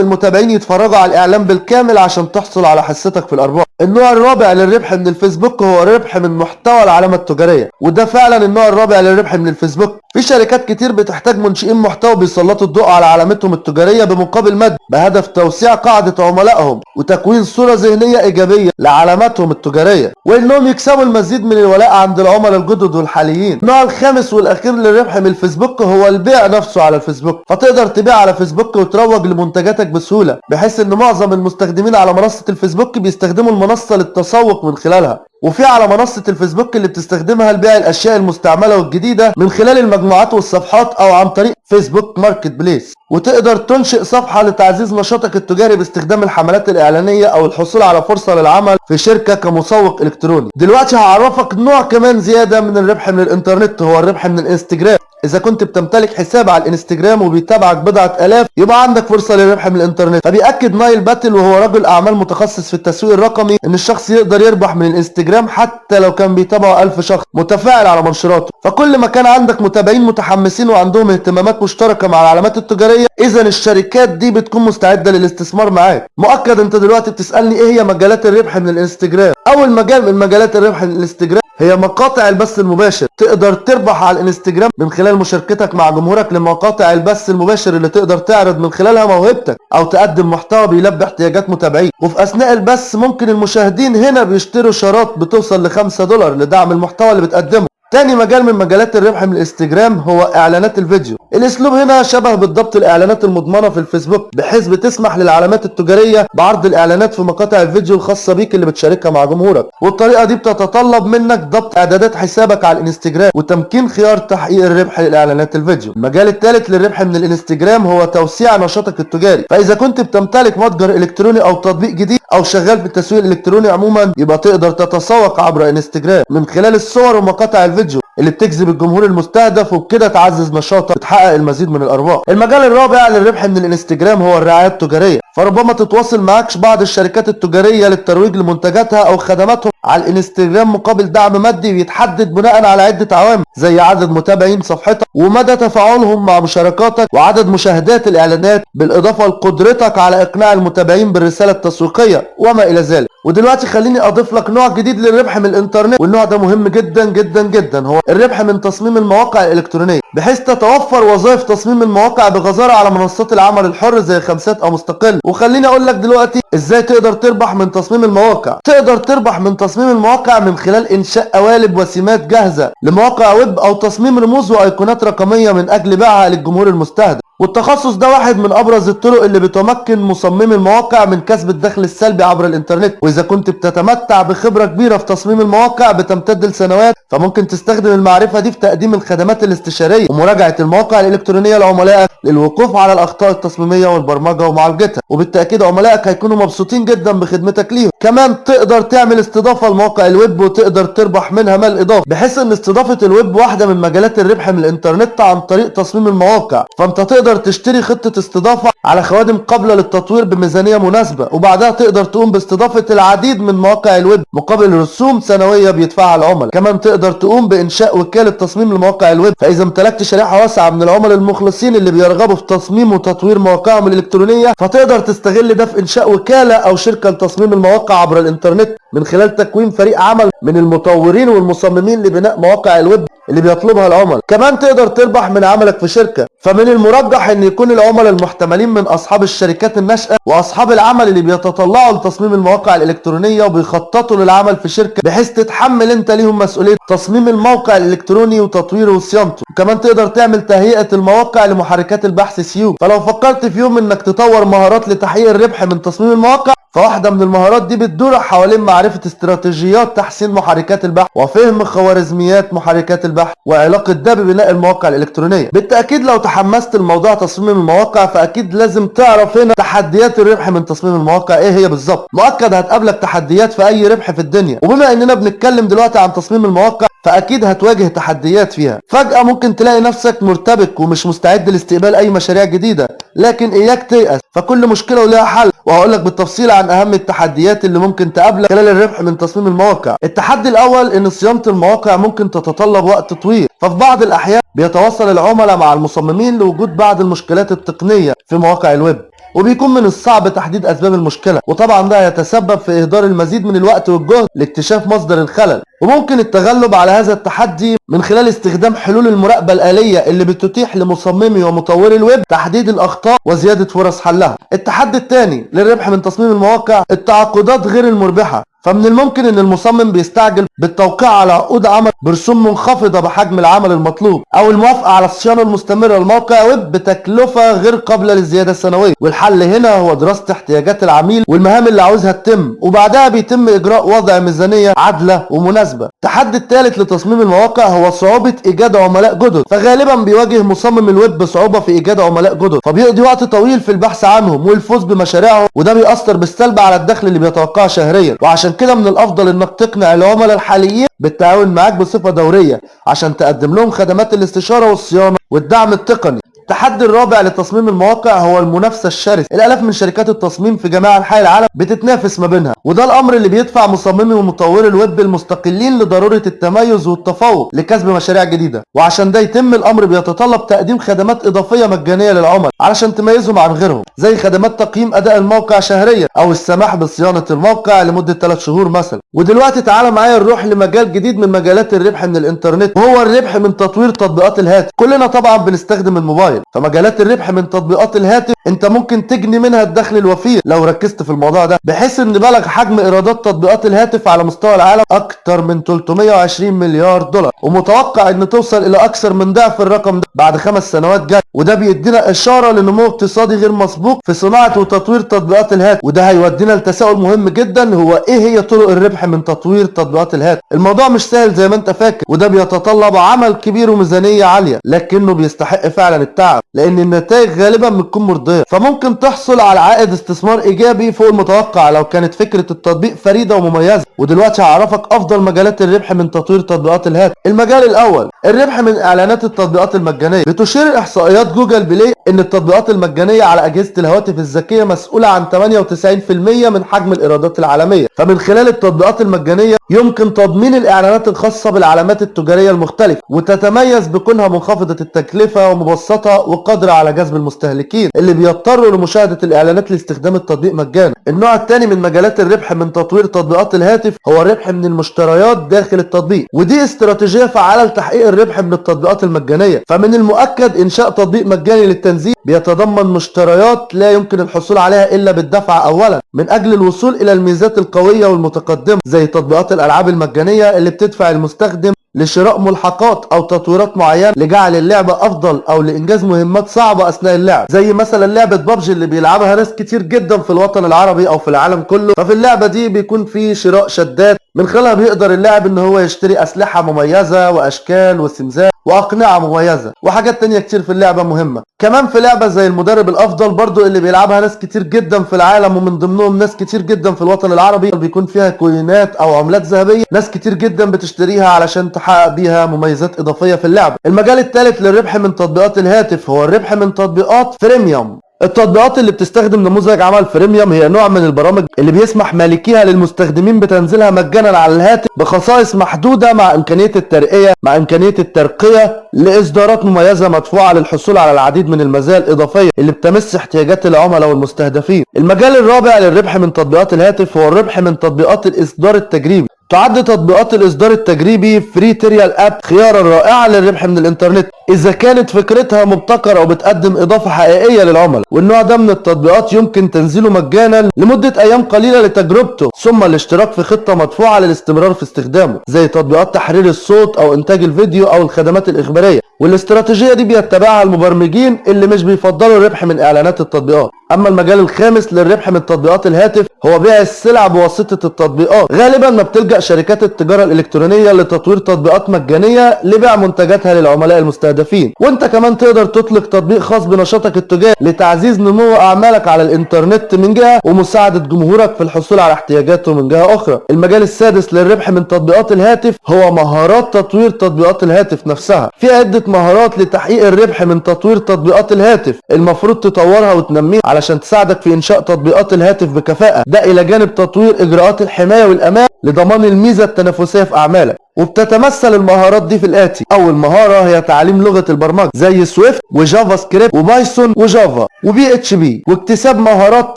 المتابعين يتفرجوا على الإعلان بالكامل عشان تحصل على حصتك في الأرباح. النوع الرابع للربح من الفيسبوك هو الربح من محتوى العلامة التجارية. وده فعلا النوع الرابع للربح من الفيسبوك. في شركات كتير بتحتاج منشئين محتوى بيسلطوا الضوء على علامتهم التجارية بمقابل مادي بهدف توسيع قاعدة عملائهم وتكوين صورة ذهنية إيجابية لعلاماتهم التجارية. وإنهم يكسبوا المزيد من الولاء عند العملاء الجدد والحاليين. النوع الخامس والأخير للربح من الفيسبوك هو البيع نفسه على الفيسبوك. فتقدر تبيع على فيسبوك وتروج لمنتجاتك بسهولة بحيث إن معظم المستخدمين على منصة الفيسبوك بيستخدموا المنصة للتسوق من خلالها. وفي على منصة الفيسبوك اللي بتستخدمها لبيع الأشياء المستعملة والجديدة من خلال المجموعات والصفحات أو عن طريق فيسبوك ماركت بليس. وتقدر تنشئ صفحة لتعزيز نشاطك التجاري باستخدام الحملات الإعلانية أو الحصول على فرصة للعمل في شركة كمسوق إلكتروني. دلوقتي هعرفك نوع كمان زيادة من الربح من الإنترنت هو الربح من الإنستجرام. إذا كنت بتمتلك حساب على الإنستجرام وبيتابعك بضعة آلاف يبقى عندك فرصة للربح من الإنترنت. فبيأكد نايل باتل وهو رجل أعمال متخصص في التسويق الرقمي إن الشخص يقدر يربح من الإنستجرام حتى لو كان بيتابعه ألف شخص متفاعل على منشوراته. فكل ما كان عندك متابعين متحمسين وعندهم اهتمامات مشتركة مع العلامات التجارية إذا الشركات دي بتكون مستعدة للاستثمار معاك. مؤكد أنت دلوقتي بتسألني إيه هي مجالات الربح من الإنستجرام؟ أول مجال من مجالات الربح من الإنستجرام هي مقاطع البث المباشر. تقدر تربح على الإنستجرام من خلال مشاركتك مع جمهورك لمقاطع البث المباشر اللي تقدر تعرض من خلالها موهبتك أو تقدم محتوى بيلبي احتياجات متابعين. وفي أثناء البث ممكن المشاهدين هنا بيشتروا شارات بتوصل ل 5 دولار لدعم المحتوى اللي بتقدمه. تاني مجال من مجالات الربح من الانستجرام هو إعلانات الفيديو. الأسلوب هنا شبه بالضبط الإعلانات المضمنة في الفيسبوك بحيث بتسمح للعلامات التجارية بعرض الإعلانات في مقاطع الفيديو الخاصة بيك اللي بتشاركها مع جمهورك. والطريقة دي بتتطلب منك ضبط إعدادات حسابك على الانستجرام وتمكين خيار تحقيق الربح لإعلانات الفيديو. المجال الثالث للربح من الانستجرام هو توسيع نشاطك التجاري. فإذا كنت بتمتلك متجر إلكتروني أو تطبيق جديد أو شغال في التسويق الإلكتروني عموما يبقى تقدر تتسوق عبر انستجرام. من خلال الصور ومقاطع الفيديو اللي بتجذب الجمهور المستهدف وبكده تعزز نشاطك وتحقق المزيد من الارباح المجال الرابع للربح من الانستجرام هو الرعاية التجارية. فربما تتواصل معكش بعض الشركات التجارية للترويج لمنتجاتها أو خدماتهم على الانستجرام مقابل دعم مادي بيتحدد بناء على عدة عوامل زي عدد متابعين صفحتك ومدى تفاعلهم مع مشاركاتك وعدد مشاهدات الإعلانات. بالإضافة لقدرتك على إقناع المتابعين بالرسالة التسويقية وما إلى ذلك. ودلوقتي خليني أضيف لك نوع جديد للربح من الإنترنت والنوع ده مهم جدا جدا جدا. هو الربح من تصميم المواقع الإلكترونية. بحيث تتوفر وظائف تصميم المواقع بغزارة على منصات العمل الحر زي خمسات أو مستقل. وخليني أقول لك دلوقتي إزاي تقدر تربح من تصميم المواقع. تقدر تربح من تصميم المواقع من خلال إنشاء قوالب وسمات جاهزة لمواقع ويب أو تصميم رموز وأيقونات رقمية من أجل بيعها للجمهور المستهدف. والتخصص ده واحد من أبرز الطرق اللي بتمكن مصممي المواقع من كسب الدخل السلبي عبر الإنترنت. وإذا كنت بتتمتع بخبرة كبيرة في تصميم المواقع بتمتد لسنوات فممكن تستخدم المعرفة دي في تقديم الخدمات الاستشارية ومراجعة المواقع الإلكترونية لعملائك للوقوف على الأخطاء التصميمية والبرمجية ومعالجتها وبالتأكيد عملائك هيكونوا مبسوطين جدا بخدمتك ليهم. كمان تقدر تعمل استضافة لمواقع الويب وتقدر تربح منها مال إضافي بحيث إن استضافة الويب واحدة من مجالات الربح من الإنترنت عن طريق تصميم المواقع. فأنت تقدر تشتري خطة استضافة على خوادم قابلة للتطوير بميزانية مناسبة وبعدها تقدر تقوم باستضافة العديد من مواقع الويب مقابل رسوم سنوية بيدفعها العملاء. كمان تقدر تقوم بإنشاء وكالة تصميم لمواقع الويب. فإذا امتلكت شريحة واسعة من العملاء المخلصين اللي بيرغبوا في تصميم وتطوير مواقعهم الإلكترونية فتقدر تستغل ده في إنشاء وكالة أو شركة لتصميم المواقع عبر الإنترنت. من خلال تكوين فريق عمل من المطورين والمصممين لبناء مواقع الويب اللي بيطلبها العملاء. كمان تقدر تربح من عملك في شركة. فمن المرجح إن يكون العملاء المحتملين من أصحاب الشركات الناشئة وأصحاب العمل اللي بيتطلعوا لتصميم المواقع الإلكترونية وبيخططوا للعمل في شركة بحيث تتحمل أنت ليهم مسؤولية تصميم الموقع الإلكتروني وتطويره وصيانته وكمان تقدر تعمل تهيئة المواقع لمحركات البحث سيو فلو فكرت في يوم إنك تطور مهارات لتحقيق الربح من تصميم المواقع فواحدة من المهارات دي بتدور حوالين معرفة استراتيجيات تحسين محركات البحث وفهم خوارزميات محركات البحث وعلاقة ده ببناء المواقع الإلكترونية. بالتأكيد لو تحمست لموضوع تصميم المواقع فأكيد لازم تعرف هنا تحديات الربح من تصميم المواقع. إيه هي بالظبط؟ مؤكد هتقابلك تحديات في أي ربح في الدنيا. وبما إننا بنتكلم دلوقتي عن تصميم المواقع فأكيد هتواجه تحديات فيها. فجأة ممكن تلاقي نفسك مرتبك ومش مستعد لاستقبال أي مشاريع جديدة. لكن إياك تيأس فكل مشكلة ولها حل. وهقول لك بالتفصيل عن أهم التحديات اللي ممكن تقابلك خلال الربح من تصميم المواقع. التحدي الأول إن صيانة المواقع ممكن تتطلب وقت طويل ففي بعض الأحيان بيتواصل العملاء مع المصممين لوجود بعض المشكلات التقنية في مواقع الويب. وبيكون من الصعب تحديد أسباب المشكلة وطبعا ده يتسبب في إهدار المزيد من الوقت والجهد لاكتشاف مصدر الخلل. وممكن التغلب على هذا التحدي من خلال استخدام حلول المراقبة الآلية اللي بتتيح لمصممي ومطوري الويب تحديد الأخطاء وزيادة فرص حلها. التحدي الثاني للربح من تصميم المواقع التعاقدات غير المربحة. فمن الممكن إن المصمم بيستعجل بالتوقيع على عقود عمل برسوم منخفضة بحجم العمل المطلوب أو الموافقة على الصيانة المستمرة لموقع ويب بتكلفة غير قابلة للزيادة السنوية. والحل هنا هو دراسة احتياجات العميل والمهام اللي عاوزها تتم وبعدها بيتم إجراء وضع ميزانية عادلة ومناسبة. التحدي الثالث لتصميم المواقع هو صعوبة إيجاد عملاء جدد فغالبا بيواجه مصمم الويب بصعوبة في إيجاد عملاء جدد. فبيقضي وقت طويل في البحث عنهم والفوز بمشاريعهم وده بيأثر بالسلب على الدخل اللي بيتوقعه شهريا. وعشان كده من الأفضل إنك تقنع العملاء الحاليين بالتعاون معاك بصفة دورية عشان تقدم لهم خدمات الاستشارة والصيانة والدعم التقني. التحدي الرابع لتصميم المواقع هو المنافسة الشرسة. الألاف من شركات التصميم في جميع أنحاء العالم بتتنافس ما بينها وده الأمر اللي بيدفع مصممي ومطوري الويب المستقلين لضرورة التميز والتفوق لكسب مشاريع جديدة. وعشان ده يتم الأمر بيتطلب تقديم خدمات إضافية مجانية للعملاء علشان تميزهم عن غيرهم زي خدمات تقييم أداء الموقع شهريا أو السماح بصيانة الموقع لمدة 3 شهور مثلا. ودلوقتي تعالى معايا نروح لمجال جديد من مجالات الربح من الإنترنت وهو الربح من تطوير تطبيقات الهاتف. كلنا طبعا بنستخدم الموبايل. فمجالات الربح من تطبيقات الهاتف انت ممكن تجني منها الدخل الوفير. لو ركزت في الموضوع ده بحيث ان بلغ حجم ايرادات تطبيقات الهاتف على مستوى العالم أكتر من 320 مليار دولار. ومتوقع ان توصل إلى أكثر من ضعف الرقم ده بعد خمس سنوات جاي. وده بيدينا إشارة لنمو اقتصادي غير مسبوق في صناعة وتطوير تطبيقات الهاتف. وده هيودينا لتساؤل مهم جدا هو إيه هي طرق الربح من تطوير تطبيقات الهاتف؟ الموضوع مش سهل زي ما أنت فاكر وده بيتطلب عمل كبير وميزانية عالية لكنه بيستحق فعلا التعب. لأن النتائج غالبا بتكون مرضية. فممكن تحصل على عائد استثمار إيجابي فوق المتوقع لو كانت فكرة التطبيق فريدة ومميزة. ودلوقتي هعرفك أفضل مجالات الربح من تطوير تطبيقات الهاتف. المجال الأول الربح من إعلانات التطبيقات المجانية. بتشير إحصائيات جوجل بلاي إن التطبيقات المجانية على أجهزة الهواتف الذكية مسؤولة عن 98% من حجم الإيرادات العالمية. فمن خلال التطبيقات المجانية يمكن تضمين الإعلانات الخاصة بالعلامات التجارية المختلفة وتتميز بكونها منخفضة التكلفة ومبسطة وقادرة على جذب المستهلكين اللي بيضطروا لمشاهدة الإعلانات لاستخدام التطبيق مجانا. النوع الثاني من مجالات الربح من تطوير تطبيقات الهاتف هو الربح من المشتريات داخل التطبيق ودي استراتيجية فعالة لتحقيق الربح من التطبيقات المجانية. فمن المؤكد إنشاء تطبيق مجاني للتنزيل بيتضمن مشتريات لا يمكن الحصول عليها إلا بالدفع أولا من أجل الوصول إلى الميزات القوية والمتقدمة زي تطبيقات الألعاب المجانية اللي بتدفع المستخدم لشراء ملحقات أو تطويرات معينة لجعل اللعبه أفضل أو لإنجاز مهمات صعبة أثناء اللعب. زي مثلا لعبة بابجي اللي بيلعبها ناس كتير جدا في الوطن العربي أو في العالم كله. ففي اللعبة دي بيكون في شراء شدات من خلالها بيقدر اللاعب إن هو يشتري أسلحة مميزة وأشكال وسمات واقنعه مميزه وحاجات تانية كتير في اللعبة مهمة. كمان في لعبة زي المدرب الأفضل برضو اللي بيلعبها ناس كتير جدا في العالم ومن ضمنهم ناس كتير جدا في الوطن العربي بيكون فيها كوينات أو عملات ذهبية ناس كتير جدا بتشتريها علشان تحقق بيها مميزات إضافية في اللعبة. المجال الثالث للربح من تطبيقات الهاتف هو الربح من تطبيقات Freemium التطبيقات اللي بتستخدم نموذج عمل Freemium هي نوع من البرامج اللي بيسمح مالكيها للمستخدمين بتنزيلها مجانا على الهاتف بخصائص محدودة مع إمكانية الترقية مع إمكانية الترقية لإصدارات مميزة مدفوعة للحصول على العديد من المزايا الإضافية اللي بتمس احتياجات العملاء والمستهدفين. المجال الرابع للربح من تطبيقات الهاتف هو الربح من تطبيقات الإصدار التجريبي. تعد تطبيقات الإصدار التجريبي Free Trial App خيارا رائعا للربح من الإنترنت إذا كانت فكرتها مبتكرة وبتقدم إضافة حقيقية للعملاء. والنوع ده من التطبيقات يمكن تنزيله مجانا لمدة أيام قليلة لتجربته ثم الاشتراك في خطة مدفوعة للاستمرار في استخدامه زي تطبيقات تحرير الصوت أو إنتاج الفيديو أو الخدمات الإخبارية. والاستراتيجية دي بيتبعها المبرمجين اللي مش بيفضلوا الربح من إعلانات التطبيقات. أما المجال الخامس للربح من تطبيقات الهاتف هو بيع السلع بواسطة التطبيقات. غالبا ما بتلجأ شركات التجارة الإلكترونية لتطوير تطبيقات مجانية لبيع منتجاتها للعملاء المستهدفين. وانت كمان تقدر تطلق تطبيق خاص بنشاطك التجاري لتعزيز نمو أعمالك على الإنترنت من جهة ومساعدة جمهورك في الحصول على احتياجاته من جهة أخرى. المجال السادس للربح من تطبيقات الهاتف هو مهارات تطوير تطبيقات الهاتف نفسها. في عدة مهارات لتحقيق الربح من تطوير تطبيقات الهاتف المفروض تطورها وتنميها علشان تساعدك في إنشاء تطبيقات الهاتف بكفاءة. ده إلى جانب تطوير إجراءات الحماية والأمان لضمان الميزة التنافسية في أعمالك. وبتتمثل المهارات دي في الآتي. أول مهارة هي تعليم لغة البرمجة زي Swift و JavaScript و Python و Java و PHP. واكتساب مهارات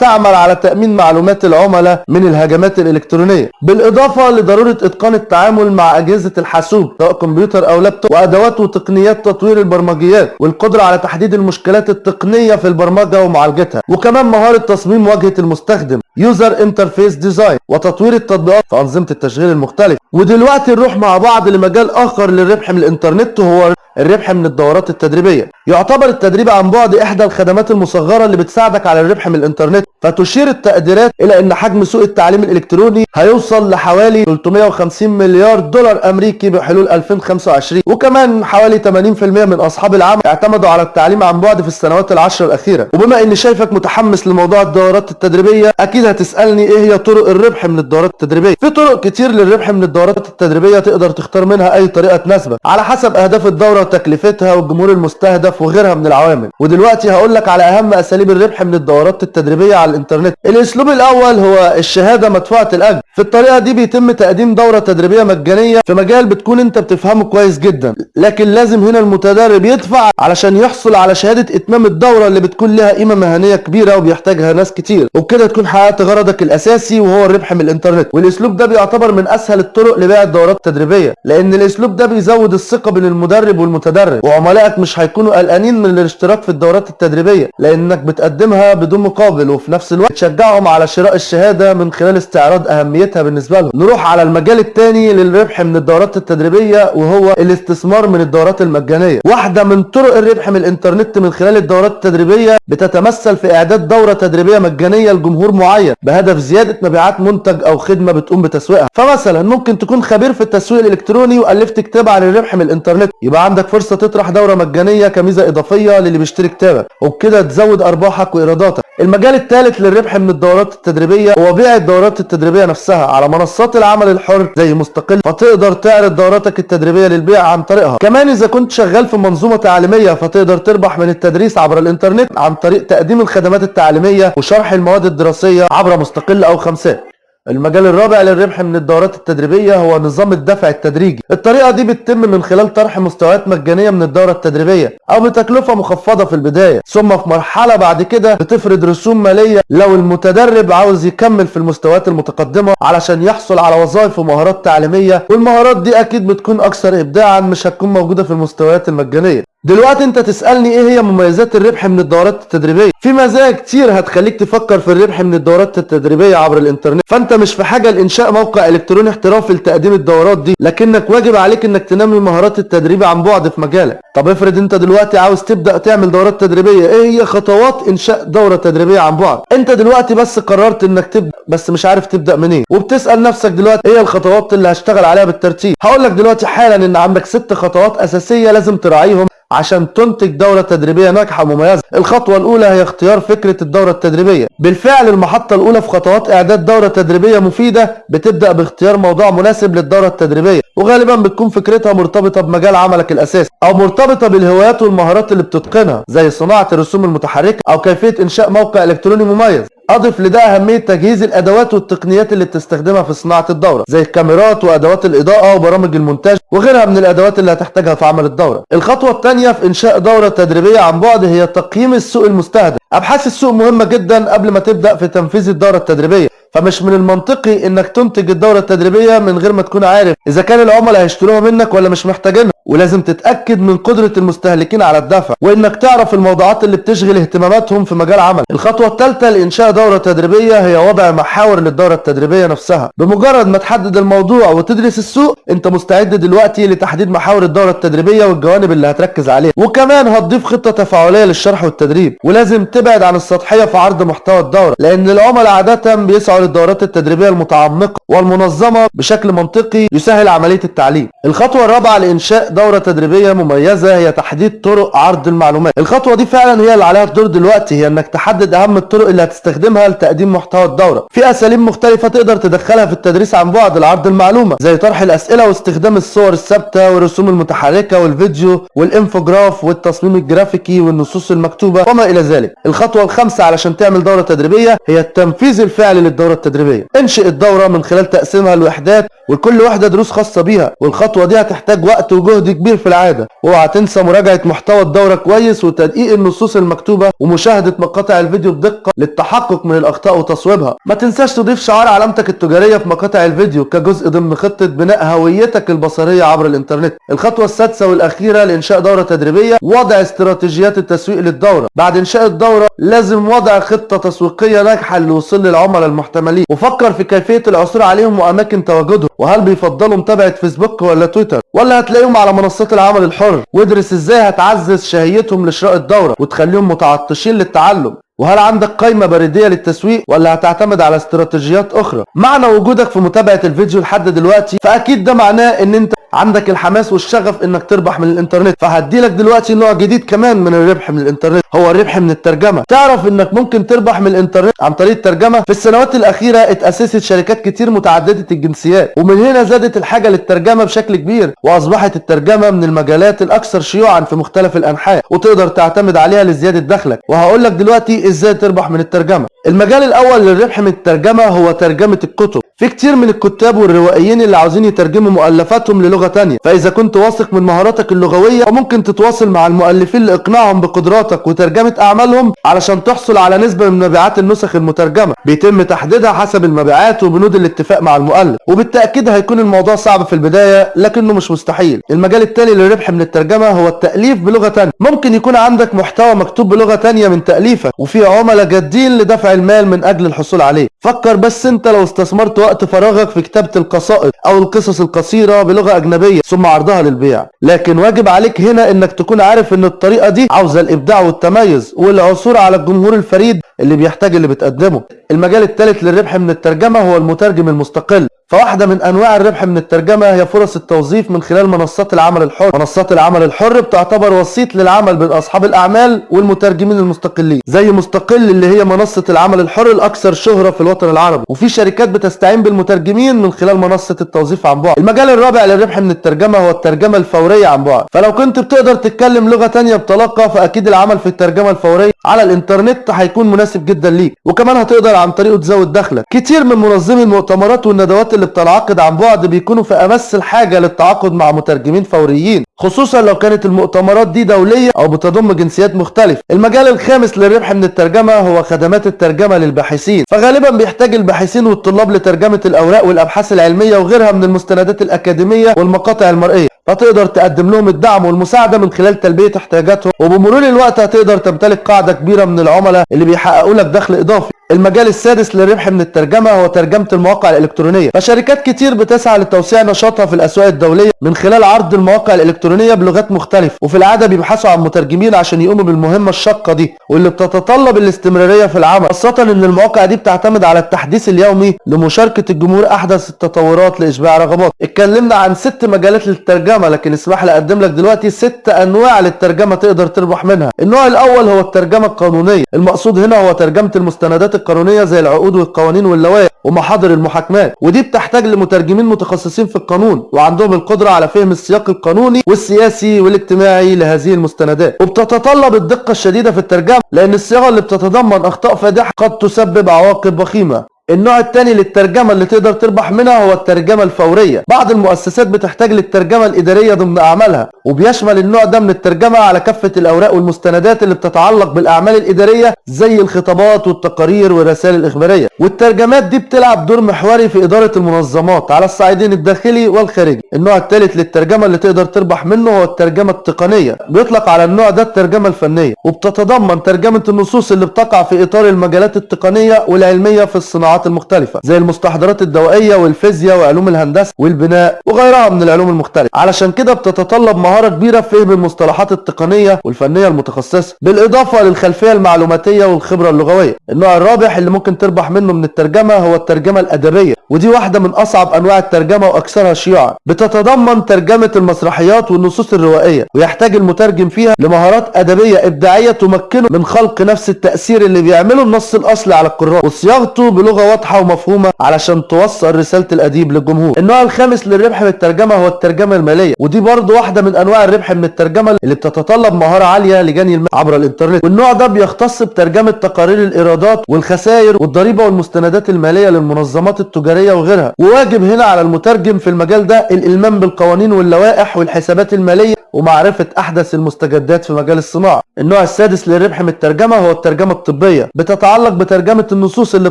تعمل على تأمين معلومات العملاء من الهجمات الإلكترونية. بالإضافة لضرورة إتقان التعامل مع أجهزة الحاسوب سواء كمبيوتر أو لابتوب وأدوات وتقنيات تطوير البرمجيات والقدرة على تحديد المشكلات التقنية في البرمجة ومعالجتها. وكمان مهارة تصميم واجهة المستخدم User Interface Design وتطوير التطبيقات في أنظمة التشغيل المختلفة. ودلوقتي نروح مع بعض لمجال آخر للربح من الإنترنت وهو الربح من الدورات التدريبية. يعتبر التدريب عن بعد إحدى الخدمات المصغرة اللي بتساعدك على الربح من الإنترنت فتشير التقديرات إلى أن حجم سوق التعليم الإلكتروني هيوصل لحوالي 350 مليار دولار أمريكي بحلول 2025 وكمان حوالي 80% من أصحاب العمل اعتمدوا على التعليم عن بعد في السنوات العشر الأخيرة. وبما إني شايفك متحمس لموضوع الدورات التدريبية أكيد هتسألني إيه هي طرق الربح من الدورات التدريبية؟ في طرق كتير للربح من الدورات التدريبية تقدر تختار منها أي طريقة تناسبك. على حسب أهداف الدورة وتكلفتها والجمهور المستهدف وغيرها من العوامل. ودلوقتي هقول لك على أهم أساليب الربح من الدورات التدريبية على الإنترنت. الأسلوب الأول هو الشهادة مدفوعة الأجر. في الطريقة دي بيتم تقديم دورة تدريبية مجانية في مجال بتكون أنت بتفهمه كويس جدا. لكن لازم هنا المتدرب يدفع علشان يحصل على شهادة إتمام الدورة اللي بتكون لها قيمة مهنية كبيرة وبيحتاجها ناس كتير. وبكده تكون حققت غرضك الأساسي وهو الربح من الإنترنت. والأسلوب ده بيعتبر من أسهل الطرق لبيع الدورات التدريبية لأن الأسلوب ده بيزود الثقة بين المدرب والمتدرب. وعملائك مش هيكونوا قلقانين من الاشتراك في الدورات التدريبية لأنك بتقدمها بدون مقابل وفي نفس الوقت تشجعهم على شراء الشهادة من خلال استعراض أهميتها بالنسبة لهم. نروح على المجال الثاني للربح من الدورات التدريبية وهو الاستثمار من الدورات المجانية. واحدة من طرق الربح من الإنترنت من خلال الدورات التدريبية بتتمثل في إعداد دورة تدريبية مجانية لجمهور معين بهدف زيادة مبيعات منتج أو خدمة بتقوم بتسويقها. فمثلا ممكن تكون خبير في التسويق الإلكتروني وألفت كتاب عن الربح من الإنترنت. يبقى عندك فرصة تطرح دورة مجانية كميزة إضافية للي بيشتري كتابك. وبكده تزود أرباحك وإيراداتك. المجال الثالث للربح من الدورات التدريبية هو بيع الدورات التدريبية نفسها على منصات العمل الحر زي مستقل فتقدر تعرض دوراتك التدريبية للبيع عن طريقها. كمان إذا كنت شغال في منظومة تعليمية فتقدر تربح من التدريس عبر الإنترنت عن طريق تقديم الخدمات التعليمية وشرح المواد الدراسية عبر مستقل أو خمسات. المجال الرابع للربح من الدورات التدريبية هو نظام الدفع التدريجي. الطريقة دي بتتم من خلال طرح مستويات مجانية من الدورة التدريبية أو بتكلفة مخفضة في البداية. ثم في مرحلة بعد كده بتفرض رسوم مالية لو المتدرب عاوز يكمل في المستويات المتقدمة علشان يحصل على وظائف ومهارات تعليمية والمهارات دي أكيد بتكون أكثر إبداعا مش هتكون موجودة في المستويات المجانية. دلوقتي انت تسألني إيه هي مميزات الربح من الدورات التدريبية؟ في مزايا كتير هتخليك تفكر في الربح من الدورات التدريبية عبر الانترنت. فانت مش في حاجة لإنشاء موقع إلكتروني احترافي لتقديم الدورات دي لكنك واجب عليك إنك تنمي مهارات التدريب عن بعد في مجالك. طب افرض انت دلوقتي عاوز تبدأ تعمل دورات تدريبية إيه هي خطوات إنشاء دورة تدريبية عن بعد؟ انت دلوقتي بس قررت إنك تبدأ بس مش عارف تبدأ منين. وبتسأل نفسك دلوقتي إيه الخطوات اللي هشتغل عليها بالترتيب؟ هقول لك دلوقتي حالا إن عندك ست خطوات أساسية لازم تراعيهم. عشان تنتج دورة تدريبية ناجحة ومميزة. الخطوة الأولى هي اختيار فكرة الدورة التدريبية. بالفعل المحطة الأولى في خطوات إعداد دورة تدريبية مفيدة بتبدأ باختيار موضوع مناسب للدورة التدريبية وغالبا بتكون فكرتها مرتبطة بمجال عملك الأساسي أو مرتبطة بالهوايات والمهارات اللي بتتقنها زي صناعة الرسوم المتحركة أو كيفية إنشاء موقع إلكتروني مميز. أضف لده أهمية تجهيز الأدوات والتقنيات اللي بتستخدمها في صناعة الدورة زي الكاميرات وأدوات الإضاءة وبرامج المونتاج وغيرها من الأدوات اللي هتحتاجها في عمل الدورة. الخطوة الثانية في إنشاء دورة تدريبية عن بعد هي تقييم السوق المستهدف. أبحاث السوق مهمة جدا قبل ما تبدأ في تنفيذ الدورة التدريبية فمش من المنطقي إنك تنتج الدورة التدريبية من غير ما تكون عارف إذا كان العملاء هيشتروها منك ولا مش محتاجينها. ولازم تتأكد من قدرة المستهلكين على الدفع وإنك تعرف الموضوعات اللي بتشغل اهتماماتهم في مجال عمل. الخطوة الثالثه لإنشاء دورة تدريبية هي وضع محاور للدورة التدريبية نفسها. بمجرد ما تحدد الموضوع وتدرس السوق أنت مستعد دلوقتي لتحديد محاور الدورة التدريبية والجوانب اللي هتركز عليها. وكمان هتضيف خطة تفاعلية للشرح والتدريب. ولازم تبعد عن السطحية في عرض محتوى الدورة لأن العملاء عادة بيسعوا للدورات التدريبية المتعمقة والمنظمة بشكل منطقي يسهل عملية التعليم. الخطوة الرابعة لإنشاء دورة تدريبية مميزة هي تحديد طرق عرض المعلومات. الخطوة دي فعلا هي اللي عليها الدور دلوقتي هي إنك تحدد أهم الطرق اللي هتستخدمها لتقديم محتوى الدورة. في أساليب مختلفة تقدر تدخلها في التدريس عن بعد لعرض المعلومة زي طرح الأسئلة واستخدام الصور الثابتة والرسوم المتحركة والفيديو والإنفوجراف والتصميم الجرافيكي والنصوص المكتوبة وما إلى ذلك. الخطوة الخامسة علشان تعمل دورة تدريبية هي التنفيذ الفعلي للدورة التدريبية. انشئ الدورة من خلال تقسيمها لوحدات وكل واحدة دروس خاصة بيها والخطوة دي هتحتاج وقت وجهد كبير في العادة واوعى تنسى مراجعة محتوى الدورة كويس وتدقيق النصوص المكتوبة ومشاهدة مقاطع الفيديو بدقة للتحقق من الأخطاء وتصويبها. ما تنساش تضيف شعار علامتك التجارية في مقاطع الفيديو كجزء ضمن خطة بناء هويتك البصرية عبر الإنترنت. الخطوة السادسة والأخيرة لإنشاء دورة تدريبية وضع استراتيجيات التسويق للدورة. بعد إنشاء الدورة لازم وضع خطة تسويقية ناجحة للوصول للعملاء المحتملين. وفكر في كيفية العثور عليهم وأماكن تواجدهم. وهل بيفضلوا متابعة فيسبوك ولا تويتر؟ ولا هتلاقيهم على منصات العمل الحر؟ وادرس إزاي هتعزز شهيتهم لشراء الدورة وتخليهم متعطشين للتعلم؟ وهل عندك قائمة بريدية للتسويق ولا هتعتمد على استراتيجيات أخرى؟ معنى وجودك في متابعة الفيديو لحد دلوقتي؟ فأكيد ده معناه إن أنت عندك الحماس والشغف إنك تربح من الإنترنت. فهديلك دلوقتي نوع جديد كمان من الربح من الإنترنت. هو الربح من الترجمة. تعرف إنك ممكن تربح من الإنترنت عن طريق الترجمة؟ في السنوات الأخيرة اتاسست شركات كتير متعددة الجنسيات ومن هنا زادت الحاجة للترجمة بشكل كبير وأصبحت الترجمة من المجالات الأكثر شيوعا في مختلف الأنحاء وتقدر تعتمد عليها لزيادة دخلك. وهقول لك دلوقتي إزاي تربح من الترجمة. المجال الأول للربح من الترجمة هو ترجمة الكتب. في كتير من الكتاب والروائيين اللي عاوزين يترجموا مؤلفاتهم للغة تانية. فإذا كنت واثق من مهاراتك اللغوية وممكن تتواصل مع المؤلفين لإقناعهم بقدراتك وترجمة أعمالهم علشان تحصل على نسبة من مبيعات النسخ المترجمة. بيتم تحديدها حسب المبيعات وبنود الاتفاق مع المؤلف وبالتأكيد هيكون الموضوع صعب في البداية لكنه مش مستحيل. المجال التالي للربح من الترجمة هو التأليف بلغة تانية. ممكن يكون عندك محتوى مكتوب بلغة تانية من تأليفك وفي عملاء جادين لدفع المال من أجل الحصول عليه. فكر بس انت لو استثمرت وقت فراغك في كتابة القصائد أو القصص القصيرة بلغة أجنبية ثم عرضها للبيع. لكن واجب عليك هنا إنك تكون عارف إن الطريقة دي عاوزة الإبداع والتميز والعثور على الجمهور الفريد اللي بيحتاج اللي بتقدمه. المجال الثالث للربح من الترجمة هو المترجم المستقل. فواحدة من أنواع الربح من الترجمة هي فرص التوظيف من خلال منصات العمل الحر. منصات العمل الحر بتعتبر وسيط للعمل بين أصحاب الأعمال والمترجمين المستقلين زي مستقل اللي هي منصة العمل الحر الأكثر شهرة في الوطن العربي. وفي شركات بتستعين بالمترجمين من خلال منصة التوظيف عن بعد. المجال الرابع للربح من الترجمة هو الترجمة الفورية عن بعد. فلو كنت بتقدر تتكلم لغة تانية بطلاقة فأكيد العمل في الترجمة الفورية على الإنترنت هيكون مناسب جدا ليك. وكمان هتقدر عن طريقه تزود دخلك. كتير من منظمي المؤتمرات والندوات اللي بتنعقد عن بعد بيكونوا في أمس الحاجة للتعاقد مع مترجمين فوريين خصوصا لو كانت المؤتمرات دي دولية أو بتضم جنسيات مختلفة. المجال الخامس للربح من الترجمة هو خدمات الترجمة للباحثين. فغالبا بيحتاج الباحثين والطلاب لترجمة الأوراق والأبحاث العلمية وغيرها من المستندات الأكاديمية والمقاطع المرئية. فتقدر تقدم لهم الدعم والمساعدة من خلال تلبية احتياجاتهم وبمرور الوقت هتقدر تمتلك قاعدة كبيرة من العملاء اللي بيحققوا لك دخل إضافي. المجال السادس للربح من الترجمة هو ترجمة المواقع الإلكترونية. فشركات كتير بتسعى لتوسيع نشاطها في الأسواق الدولية من خلال عرض المواقع الإلكترونية بلغات مختلفة وفي العادة بيبحثوا عن مترجمين عشان يقوموا بالمهمة الشاقة دي واللي بتتطلب الاستمرارية في العمل خاصة إن المواقع دي بتعتمد على التحديث اليومي لمشاركة الجمهور أحدث التطورات لإشباع رغبات اتكلمنا عن ست مجالات للترجمة لكن اسمح لي أقدم لك دلوقتي ست أنواع للترجمة تقدر تربح منها. النوع الأول هو الترجمة القانونية المقصود هنا هو ترجمة المستندات القانونية زي العقود والقوانين واللوائح ومحاضر المحاكمات ودي بتحتاج لمترجمين متخصصين في القانون وعندهم القدرة على فهم السياق القانوني والسياسي والاجتماعي لهذه المستندات. وبتتطلب الدقة الشديدة في الترجمة لأن الصياغة اللي بتتضمن أخطاء فادحة قد تسبب عواقب وخيمة. النوع الثاني للترجمة اللي تقدر تربح منها هو الترجمة الفورية. بعض المؤسسات بتحتاج للترجمة الإدارية ضمن أعمالها وبيشمل النوع ده من الترجمة على كافة الأوراق والمستندات اللي بتتعلق بالأعمال الإدارية زي الخطابات والتقارير والرسائل الإخبارية. والترجمات دي بتلعب دور محوري في إدارة المنظمات على الصعيدين الداخلي والخارجي. النوع الثالث للترجمة اللي تقدر تربح منه هو الترجمة التقنية. بيطلق على النوع ده الترجمة الفنية وبتتضمن ترجمة النصوص اللي بتقع في إطار المجالات التقنية والعلمية في الصناعات المختلفة زي المستحضرات الدوائية والفيزياء وعلوم الهندسة والبناء وغيرها من العلوم المختلفة. علشان كده بتتطلب مهارة كبيرة في فهم المصطلحات التقنية والفنية المتخصصة بالإضافة للخلفية المعلوماتية والخبرة اللغوية. النوع الرابح اللي ممكن تربح منه من الترجمة هو الترجمة الأدبية ودي واحدة من أصعب أنواع الترجمة وأكثرها شيوعا. بتتضمن ترجمة المسرحيات والنصوص الروائية ويحتاج المترجم فيها لمهارات أدبية إبداعية تمكنه من خلق نفس التأثير اللي بيعمله النص الأصلي على القراء وصياغته بلغة واضحة ومفهومة علشان توصل رسالة الأديب للجمهور. النوع الخامس للربح من الترجمة هو الترجمة المالية ودي برضه واحدة من أنواع الربح من الترجمة اللي بتتطلب مهارة عالية لجني المال عبر الإنترنت. والنوع ده بيختص بترجمة تقارير الإيرادات والخسائر والضريبة والمستندات المالية للمنظمات التجارية وغيرها. وواجب هنا على المترجم في المجال ده الإلمام بالقوانين واللوائح والحسابات المالية ومعرفة أحدث المستجدات في مجال الصناعة. النوع السادس للربح من الترجمة هو الترجمة الطبية بتتعلق بترجمة النصوص اللي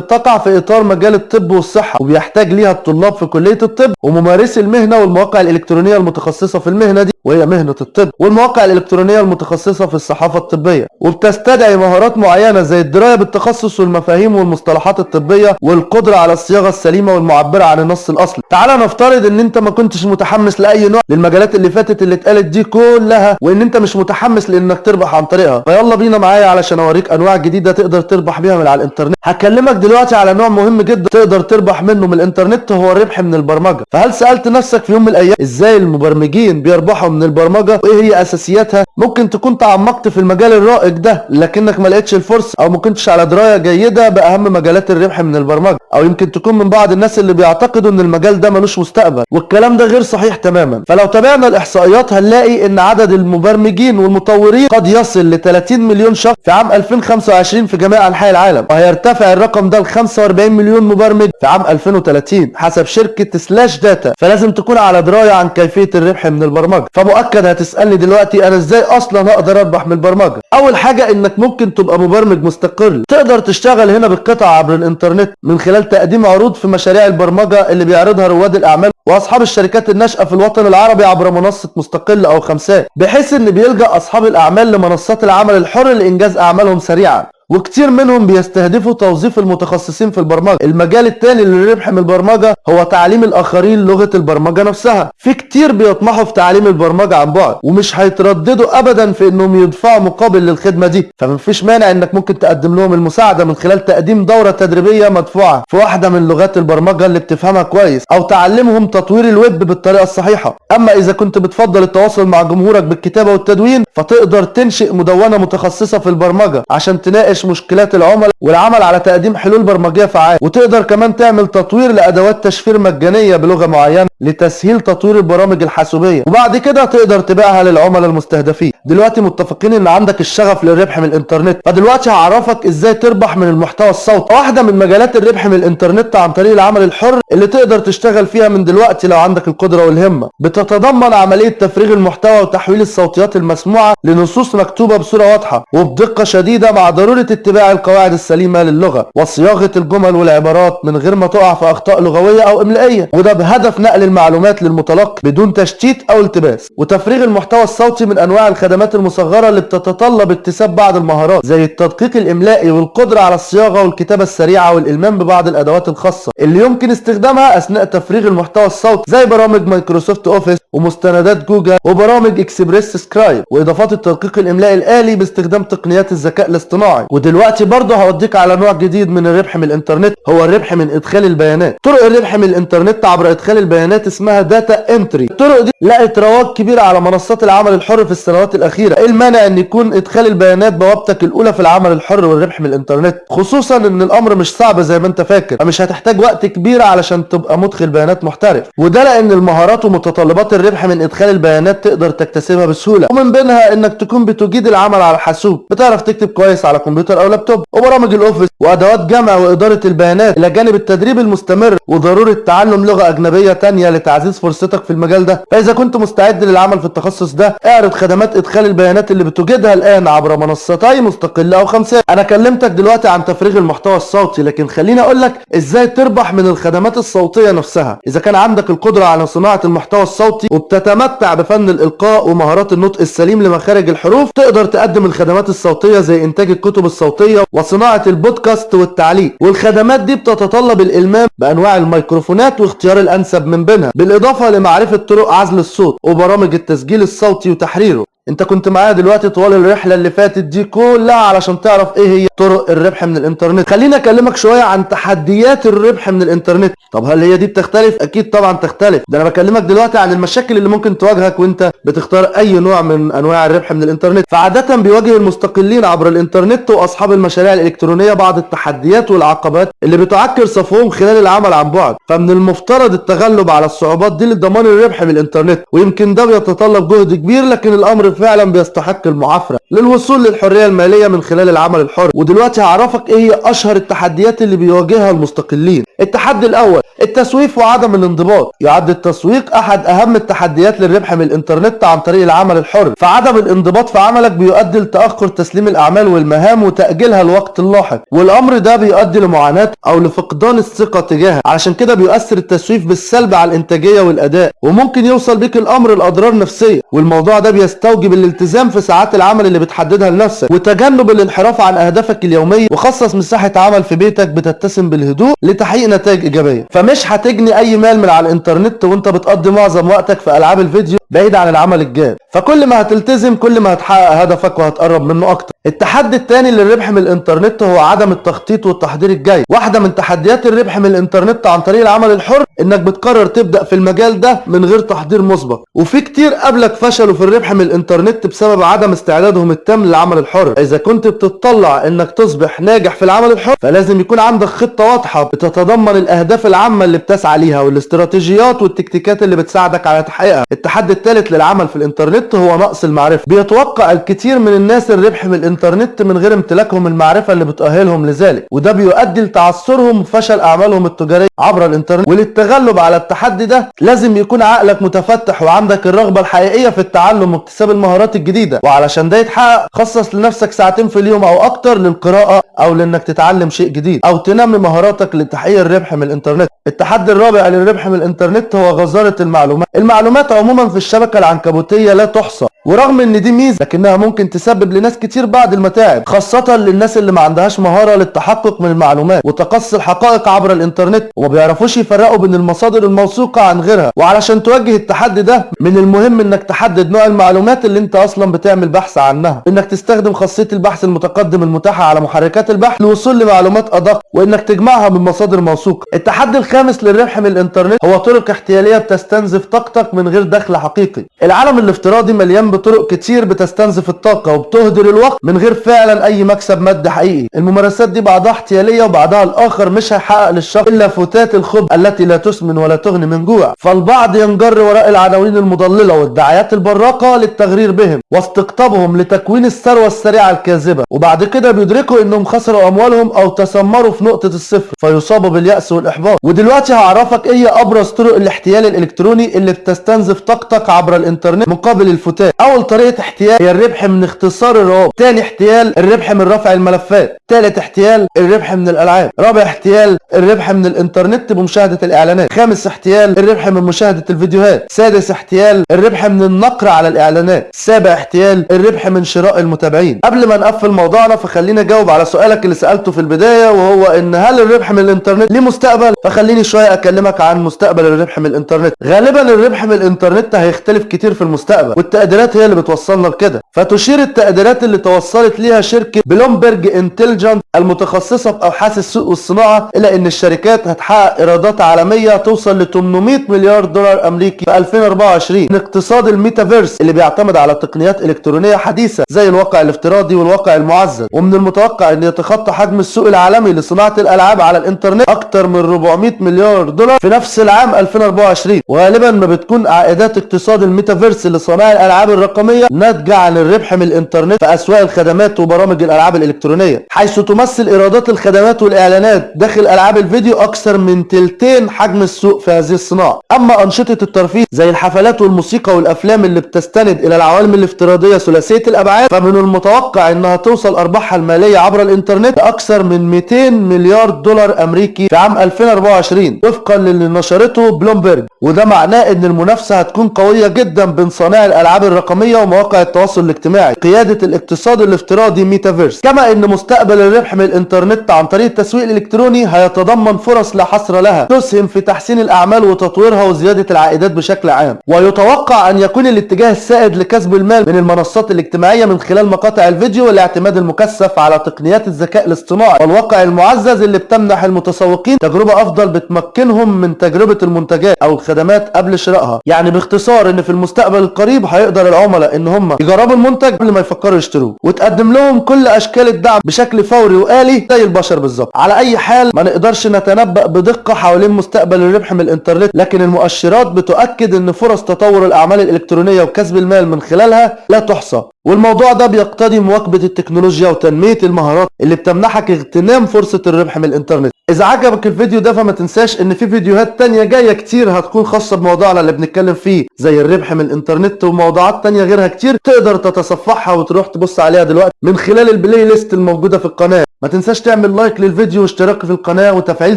بتقع في إطار مجال الطب والصحة وبيحتاج ليها الطلاب في كلية الطب وممارسي المهنة والمواقع الإلكترونية المتخصصة في المهنة دي. وهي مهنة الطب والمواقع الإلكترونية المتخصصة في الصحافة الطبية وبتستدعي مهارات معينة زي الدراية بالتخصص والمفاهيم والمصطلحات الطبية والقدرة على الصياغة السليمة والمعبرة عن النص الأصلي. تعال نفترض إن أنت ما كنتش متحمس لأي نوع للمجالات اللي فاتت اللي اتقالت دي كلها وإن أنت مش متحمس لإنك تربح عن طريقها. فيلا بينا معايا علشان أوريك أنواع جديدة تقدر تربح بيها من على الإنترنت. هكلمك دلوقتي على نوع مهم جدا تقدر تربح منه من الإنترنت هو الربح من البرمجة. فهل سألت نفسك في يوم من الأيام إزاي المبرمجين بيربحوا من البرمجة وإيه هي أساسياتها. ممكن تكون تعمقت في المجال الرائج ده لكنك ما لقيتش الفرصة أو ما كنتش على دراية جيدة بأهم مجالات الربح من البرمجة أو يمكن تكون من بعض الناس اللي بيعتقدوا إن المجال ده ملوش مستقبل. والكلام ده غير صحيح تماما. فلو تابعنا الإحصائيات هنلاقي إن عدد المبرمجين والمطورين قد يصل ل 30 مليون شخص في عام 2025 في جميع أنحاء العالم وهيرتفع الرقم ده ل 45 مليون مبرمج في عام 2030 حسب شركة SlashData. فلازم تكون على دراية عن كيفية الربح من البرمجة. فمؤكد هتسألني دلوقتي أنا إزاي أصلا أقدر اربح من البرمجة؟ أول حاجة إنك ممكن تبقى مبرمج مستقل. تقدر تشتغل هنا بالقطع عبر الإنترنت من خلال تقديم عروض في مشاريع البرمجة اللي بيعرضها رواد الأعمال وأصحاب الشركات الناشئة في الوطن العربي عبر منصة مستقل أو خمسات بحيث إن بيلجأ أصحاب الأعمال لمنصات العمل الحر لإنجاز أعمالهم سريعا. وكتير منهم بيستهدفوا توظيف المتخصصين في البرمجة. المجال التاني للربح من البرمجة هو تعليم الآخرين لغة البرمجة نفسها. في كتير بيطمحوا في تعليم البرمجة عن بعد ومش هيترددوا أبدا في إنهم يدفعوا مقابل للخدمة دي. فمفيش مانع إنك ممكن تقدم لهم المساعدة من خلال تقديم دورة تدريبية مدفوعة في واحدة من لغات البرمجة اللي بتفهمها كويس أو تعلمهم تطوير الويب بالطريقة الصحيحة. أما إذا كنت بتفضل التواصل مع جمهورك بالكتابة والتدوين فتقدر تنشئ مدونة متخصصة في البرمجة عشان تناقش مشكلات العملاء والعمل على تقديم حلول برمجية فعالة. وتقدر كمان تعمل تطوير لأدوات تشفير مجانية بلغة معينة لتسهيل تطوير البرامج الحاسوبية. وبعد كده تقدر تبيعها للعملاء المستهدفين. دلوقتي متفقين إن عندك الشغف للربح من الإنترنت. فدلوقتي هعرفك إزاي تربح من المحتوى الصوتي. واحدة من مجالات الربح من الإنترنت عن طريق العمل الحر اللي تقدر تشتغل فيها من دلوقتي لو عندك القدرة والهمة. بتتضمن عملية تفريغ المحتوى وتحويل الصوتيات المسموعة لنصوص مكتوبة بصورة واضحة وبدقة شديدة مع ضرورة اتباع القواعد السليمة للغة وصياغة الجمل والعبارات من غير ما تقع في أخطاء لغوية أو إملائية وده بهدف نقل المعلومات للمتلقي بدون تشتيت أو التباس وتفريغ المحتوى الصوتي من أنواع الخدمات المصغرة اللي بتتطلب اكتساب بعض المهارات زي التدقيق الإملائي والقدرة على الصياغة والكتابة السريعة والإلمام ببعض الأدوات الخاصة اللي يمكن استخدامها أثناء تفريغ المحتوى الصوتي زي برامج Microsoft Office ومستندات جوجل وبرامج Express Scribe وإضافات التدقيق الإملائي الآلي باستخدام تقنيات الذكاء الاصطناعي. ودلوقتي برضه هوديك على نوع جديد من الربح من الانترنت هو الربح من إدخال البيانات. طرق الربح من الانترنت عبر إدخال البيانات اسمها Data Entry الطرق دي لقت رواج كبير على منصات العمل الحر في السنوات الأخيرة. إيه المانع إن يكون إدخال البيانات بوابتك الأولى في العمل الحر والربح من الانترنت؟ خصوصا إن الأمر مش صعب زي ما أنت فاكر مش هتحتاج وقت كبير علشان تبقى مدخل بيانات محترف. وده لأن المهارات ومتطلبات الربح من إدخال البيانات تقدر تكتسبها بسهولة. ومن بينها إنك تكون بتجيد العمل على الحاسوب بتعرف تكتب كويس على كمبيوتر أو لابتوب وبرامج الأوفيس وأدوات جمع وإدارة البيانات إلى جانب التدريب المستمر وضرورة تعلم لغة أجنبية تانية لتعزيز فرصتك في المجال ده. فإذا كنت مستعد للعمل في التخصص ده اعرض خدمات إدخال البيانات اللي بتوجدها الآن عبر منصتي مستقله أو خمسات. أنا كلمتك دلوقتي عن تفريغ المحتوى الصوتي لكن خليني أقول لك إزاي تربح من الخدمات الصوتية نفسها. إذا كان عندك القدرة على صناعة المحتوى الصوتي وبتتمتع بفن الإلقاء ومهارات النطق السليم لمخارج الحروف تقدر تقدم الخدمات الصوتية زي إنتاج الكتب الصوتية وصناعة البودكاست والتعليق. والخدمات دي بتتطلب الإلمام بأنواع الميكروفونات واختيار الأنسب من بينها بالإضافة لمعرفة طرق عزل الصوت وبرامج التسجيل الصوتي وتحريره. انت كنت معايا دلوقتي طوال الرحلة اللي فاتت دي كلها علشان تعرف إيه هي طرق الربح من الانترنت. خليني اكلمك شوية عن تحديات الربح من الانترنت. طب هل هي دي بتختلف؟ أكيد طبعا تختلف. ده أنا بكلمك دلوقتي عن المشاكل اللي ممكن تواجهك وانت بتختار اي نوع من انواع الربح من الانترنت. فعادة بيواجه المستقلين عبر الانترنت واصحاب المشاريع الالكترونية بعض التحديات والعقبات اللي بتعكر صفوهم خلال العمل عن بعد. فمن المفترض التغلب على الصعوبات دي لضمان الربح من الانترنت. ويمكن ده بيتطلب جهد كبير لكن الأمر فعلا بيستحق المعافرة للوصول للحرية المالية من خلال العمل الحر. ودلوقتي هعرفك إيه هي أشهر التحديات اللي بيواجهها المستقلين. التحدي الأول التسويف وعدم الانضباط. يعد التسويق أحد أهم التحديات للربح من الإنترنت عن طريق العمل الحر. فعدم الانضباط في عملك بيؤدي لتأخر تسليم الأعمال والمهام وتأجيلها الوقت اللاحق والأمر ده بيؤدي لمعاناة أو لفقدان الثقة تجاهها. علشان كده بيؤثر التسويف بالسلب على الإنتاجية والأداء وممكن يوصل بيك الأمر لأضرار نفسية. والموضوع ده بيستوجب الالتزام في ساعات العمل اللي بتحددها لنفسك وتجنب الانحراف عن أهدافك اليومية وخصص مساحة عمل في بيتك بتتسم بالهدوء لتحقيق نتائج إيجابية. فمش هتجني أي مال من على الإنترنت وأنت بتقضي معظم وقتك في ألعاب الفيديو بعيد عن العمل الجاد. فكل ما هتلتزم كل ما هتحقق هدفك وهتقرب منه أكتر. التحدي الثاني للربح من الانترنت هو عدم التخطيط والتحضير الجاي واحدة من تحديات الربح من الانترنت عن طريق العمل الحر إنك بتقرر تبدأ في المجال ده من غير تحضير مسبق. وفي كتير قبلك فشلوا في الربح من الانترنت بسبب عدم استعدادهم التام للعمل الحر. إذا كنت بتطلع إنك تصبح ناجح في العمل الحر فلازم يكون عندك خطة واضحة بتتضمن الأهداف العامة اللي بتسعى ليها والاستراتيجيات والتكتيكات اللي بتساعدك على تحقيقها. التحدي الثالث للعمل في الانترنت هو نقص المعرفة. بيتوقع الكثير من الناس الربح من الانترنت من غير امتلاكهم المعرفة اللي بتؤهلهم لذلك. وده بيؤدي لتعثرهم وفشل أعمالهم التجارية عبر الانترنت. وللتغلب على التحدي ده لازم يكون عقلك متفتح وعندك الرغبة الحقيقية في التعلم واكتساب المهارات الجديدة. وعلشان ده يتحقق خصص لنفسك ساعتين في اليوم أو أكتر للقراءة أو لإنك تتعلم شيء جديد أو تنمي مهاراتك لتحقيق الربح من الانترنت. التحدي الرابع للربح من الانترنت هو غزارة المعلومات. المعلومات عموما في الشبكة العنكبوتية لا تحصى. ورغم إن دي ميزة لكنها ممكن تسبب لناس كتير بعض المتاعب خاصة للناس اللي ما عندهاش مهارة للتحقق من المعلومات وتقصي الحقائق عبر الإنترنت وما بيعرفوش يفرقوا بين المصادر الموثوقة عن غيرها. وعلشان تواجه التحدي ده من المهم إنك تحدد نوع المعلومات اللي أنت أصلا بتعمل بحث عنها. إنك تستخدم خاصية البحث المتقدم المتاحة على محركات البحث للوصول لمعلومات أدق وإنك تجمعها من مصادر موثوقة. التحدي الخامس للربح من الإنترنت هو طرق احتيالية بتستنزف طاقتك من غير دخل حقيقي. العالم الافتراضي مليان بطرق كتير بتستنزف الطاقة وبتهدر الوقت من غير فعلا أي مكسب مادي حقيقي. الممارسات دي بعضها احتيالية وبعضها الآخر مش هيحقق للشخص إلا فتات الخبز التي لا تسمن ولا تغني من جوع. فالبعض ينجر وراء العناوين المضللة والدعايات البراقة للتغرير بهم واستقطابهم لتكوين الثروة السريعة الكاذبة. وبعد كده بيدركوا إنهم خسروا أموالهم أو تسمروا في نقطة الصفر فيصابوا باليأس والإحباط. ودلوقتي هعرفك إيه أبرز طرق الاحتيال الإلكتروني اللي بتستنزف طاقتك عبر الإنترنت مقابل الفتات اول طريقه احتيال هي الربح من اختصار الروابط تاني احتيال الربح من رفع الملفات تالت احتيال الربح من الالعاب رابع احتيال الربح من الانترنت بمشاهده الاعلانات خامس احتيال الربح من مشاهده الفيديوهات سادس احتيال الربح من النقر على الاعلانات سابع احتيال الربح من شراء المتابعين قبل ما نقفل موضوعنا فخليني اجاوب على سؤالك اللي سالته في البدايه وهو ان هل الربح من الانترنت ليه مستقبل فخليني شوية اكلمك عن مستقبل الربح من الانترنت غالبا الربح من الانترنت هيختلف كتير في المستقبل والتقديرات هي اللي بتوصلنا لكده. فتشير التقديرات اللي توصلت ليها شركة Bloomberg Intelligence المتخصصة في أبحاث السوق والصناعة إلى إن الشركات هتحقق إيرادات عالمية توصل ل 800 مليار دولار أمريكي في 2024 من اقتصاد الميتافيرس اللي بيعتمد على تقنيات إلكترونية حديثة زي الواقع الافتراضي والواقع المعزز. ومن المتوقع إن يتخطى حجم السوق العالمي لصناعة الألعاب على الإنترنت أكتر من 400 مليار دولار في نفس العام 2024 وغالبا ما بتكون عائدات اقتصاد الميتافيرس لصناع الألعاب الرقمية ناتجة عن الربح من الإنترنت في أسواق الخدمات وبرامج الألعاب الإلكترونية حيث تمثل إيرادات الخدمات والإعلانات داخل ألعاب الفيديو أكثر من تلتين حجم السوق في هذه الصناعة. أما أنشطة الترفيه زي الحفلات والموسيقى والأفلام اللي بتستند إلى العوالم الافتراضية ثلاثية الأبعاد فمن المتوقع إنها توصل أرباحها المالية عبر الإنترنت لاكثر من 200 مليار دولار أمريكي في عام 2024 وفقا للي نشرته بلومبرج. وده معناه إن المنافسة هتكون قوية جدا بين صانعي الألعاب الرقمية ومواقع التواصل الاجتماعي. قيادة الاقتصاد الافتراضي ميتافيرس. كما إن مستقبل الربح من الإنترنت عن طريق التسويق الإلكتروني هيتضمن فرص لا حصر لها تسهم في تحسين الأعمال وتطويرها وزيادة العائدات بشكل عام. ويتوقع أن يكون الاتجاه السائد لكسب المال من المنصات الاجتماعية من خلال مقاطع الفيديو والاعتماد المكثف على تقنيات الذكاء الاصطناعي والواقع المعزز اللي بتمنح المتسوقين تجربة أفضل بتمكنهم من تجربة المنتجات أو الخدمات قبل شرائها. يعني باختصار إن في المستقبل القريب هيقدر العملاء إن هم يجربوا المنتج قبل ما يفكروا يشتروه وتقدم لهم كل أشكال الدعم بشكل فوري وآلي زي البشر بالظبط. على أي حال ما نقدرش نتنبأ بدقة حوالين مستقبل الربح من الإنترنت لكن المؤشرات بتؤكد إن فرص تطور الأعمال الإلكترونية وكسب المال من خلالها لا تحصى. والموضوع ده بيقتضي مواكبة التكنولوجيا وتنمية المهارات اللي بتمنحك اغتنام فرصة الربح من الإنترنت. إذا عجبك الفيديو ده فما تنساش إن في فيديوهات تانية جاية كتير هتكون خاصة بموضوعنا اللي بنتكلم فيه زي الربح من الإنترنت وموضوعات تانية غيرها كتير تقدر تتصفحها وتروح تبص عليها دلوقتي من خلال ال playlist الموجودة في القناة. ما تنساش تعمل like للفيديو واشتراك في القناة وتفعيل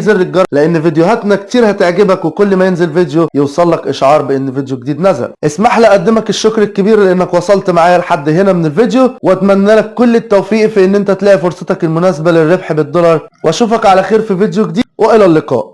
زر الجرس لأن فيديوهاتنا كتير هتعجبك وكل ما ينزل فيديو يوصل لك إشعار بأن فيديو جديد نزل. اسمح لي أقدمك الشكر الكبير لأنك وصلت معايا لحد هنا من الفيديو وأتمنى لك كل التوفيق في إن أنت تلاقي فرصتك المناسبة للربح بالدولار. وأشوفك على خير في فيديو جديد وإلى اللقاء.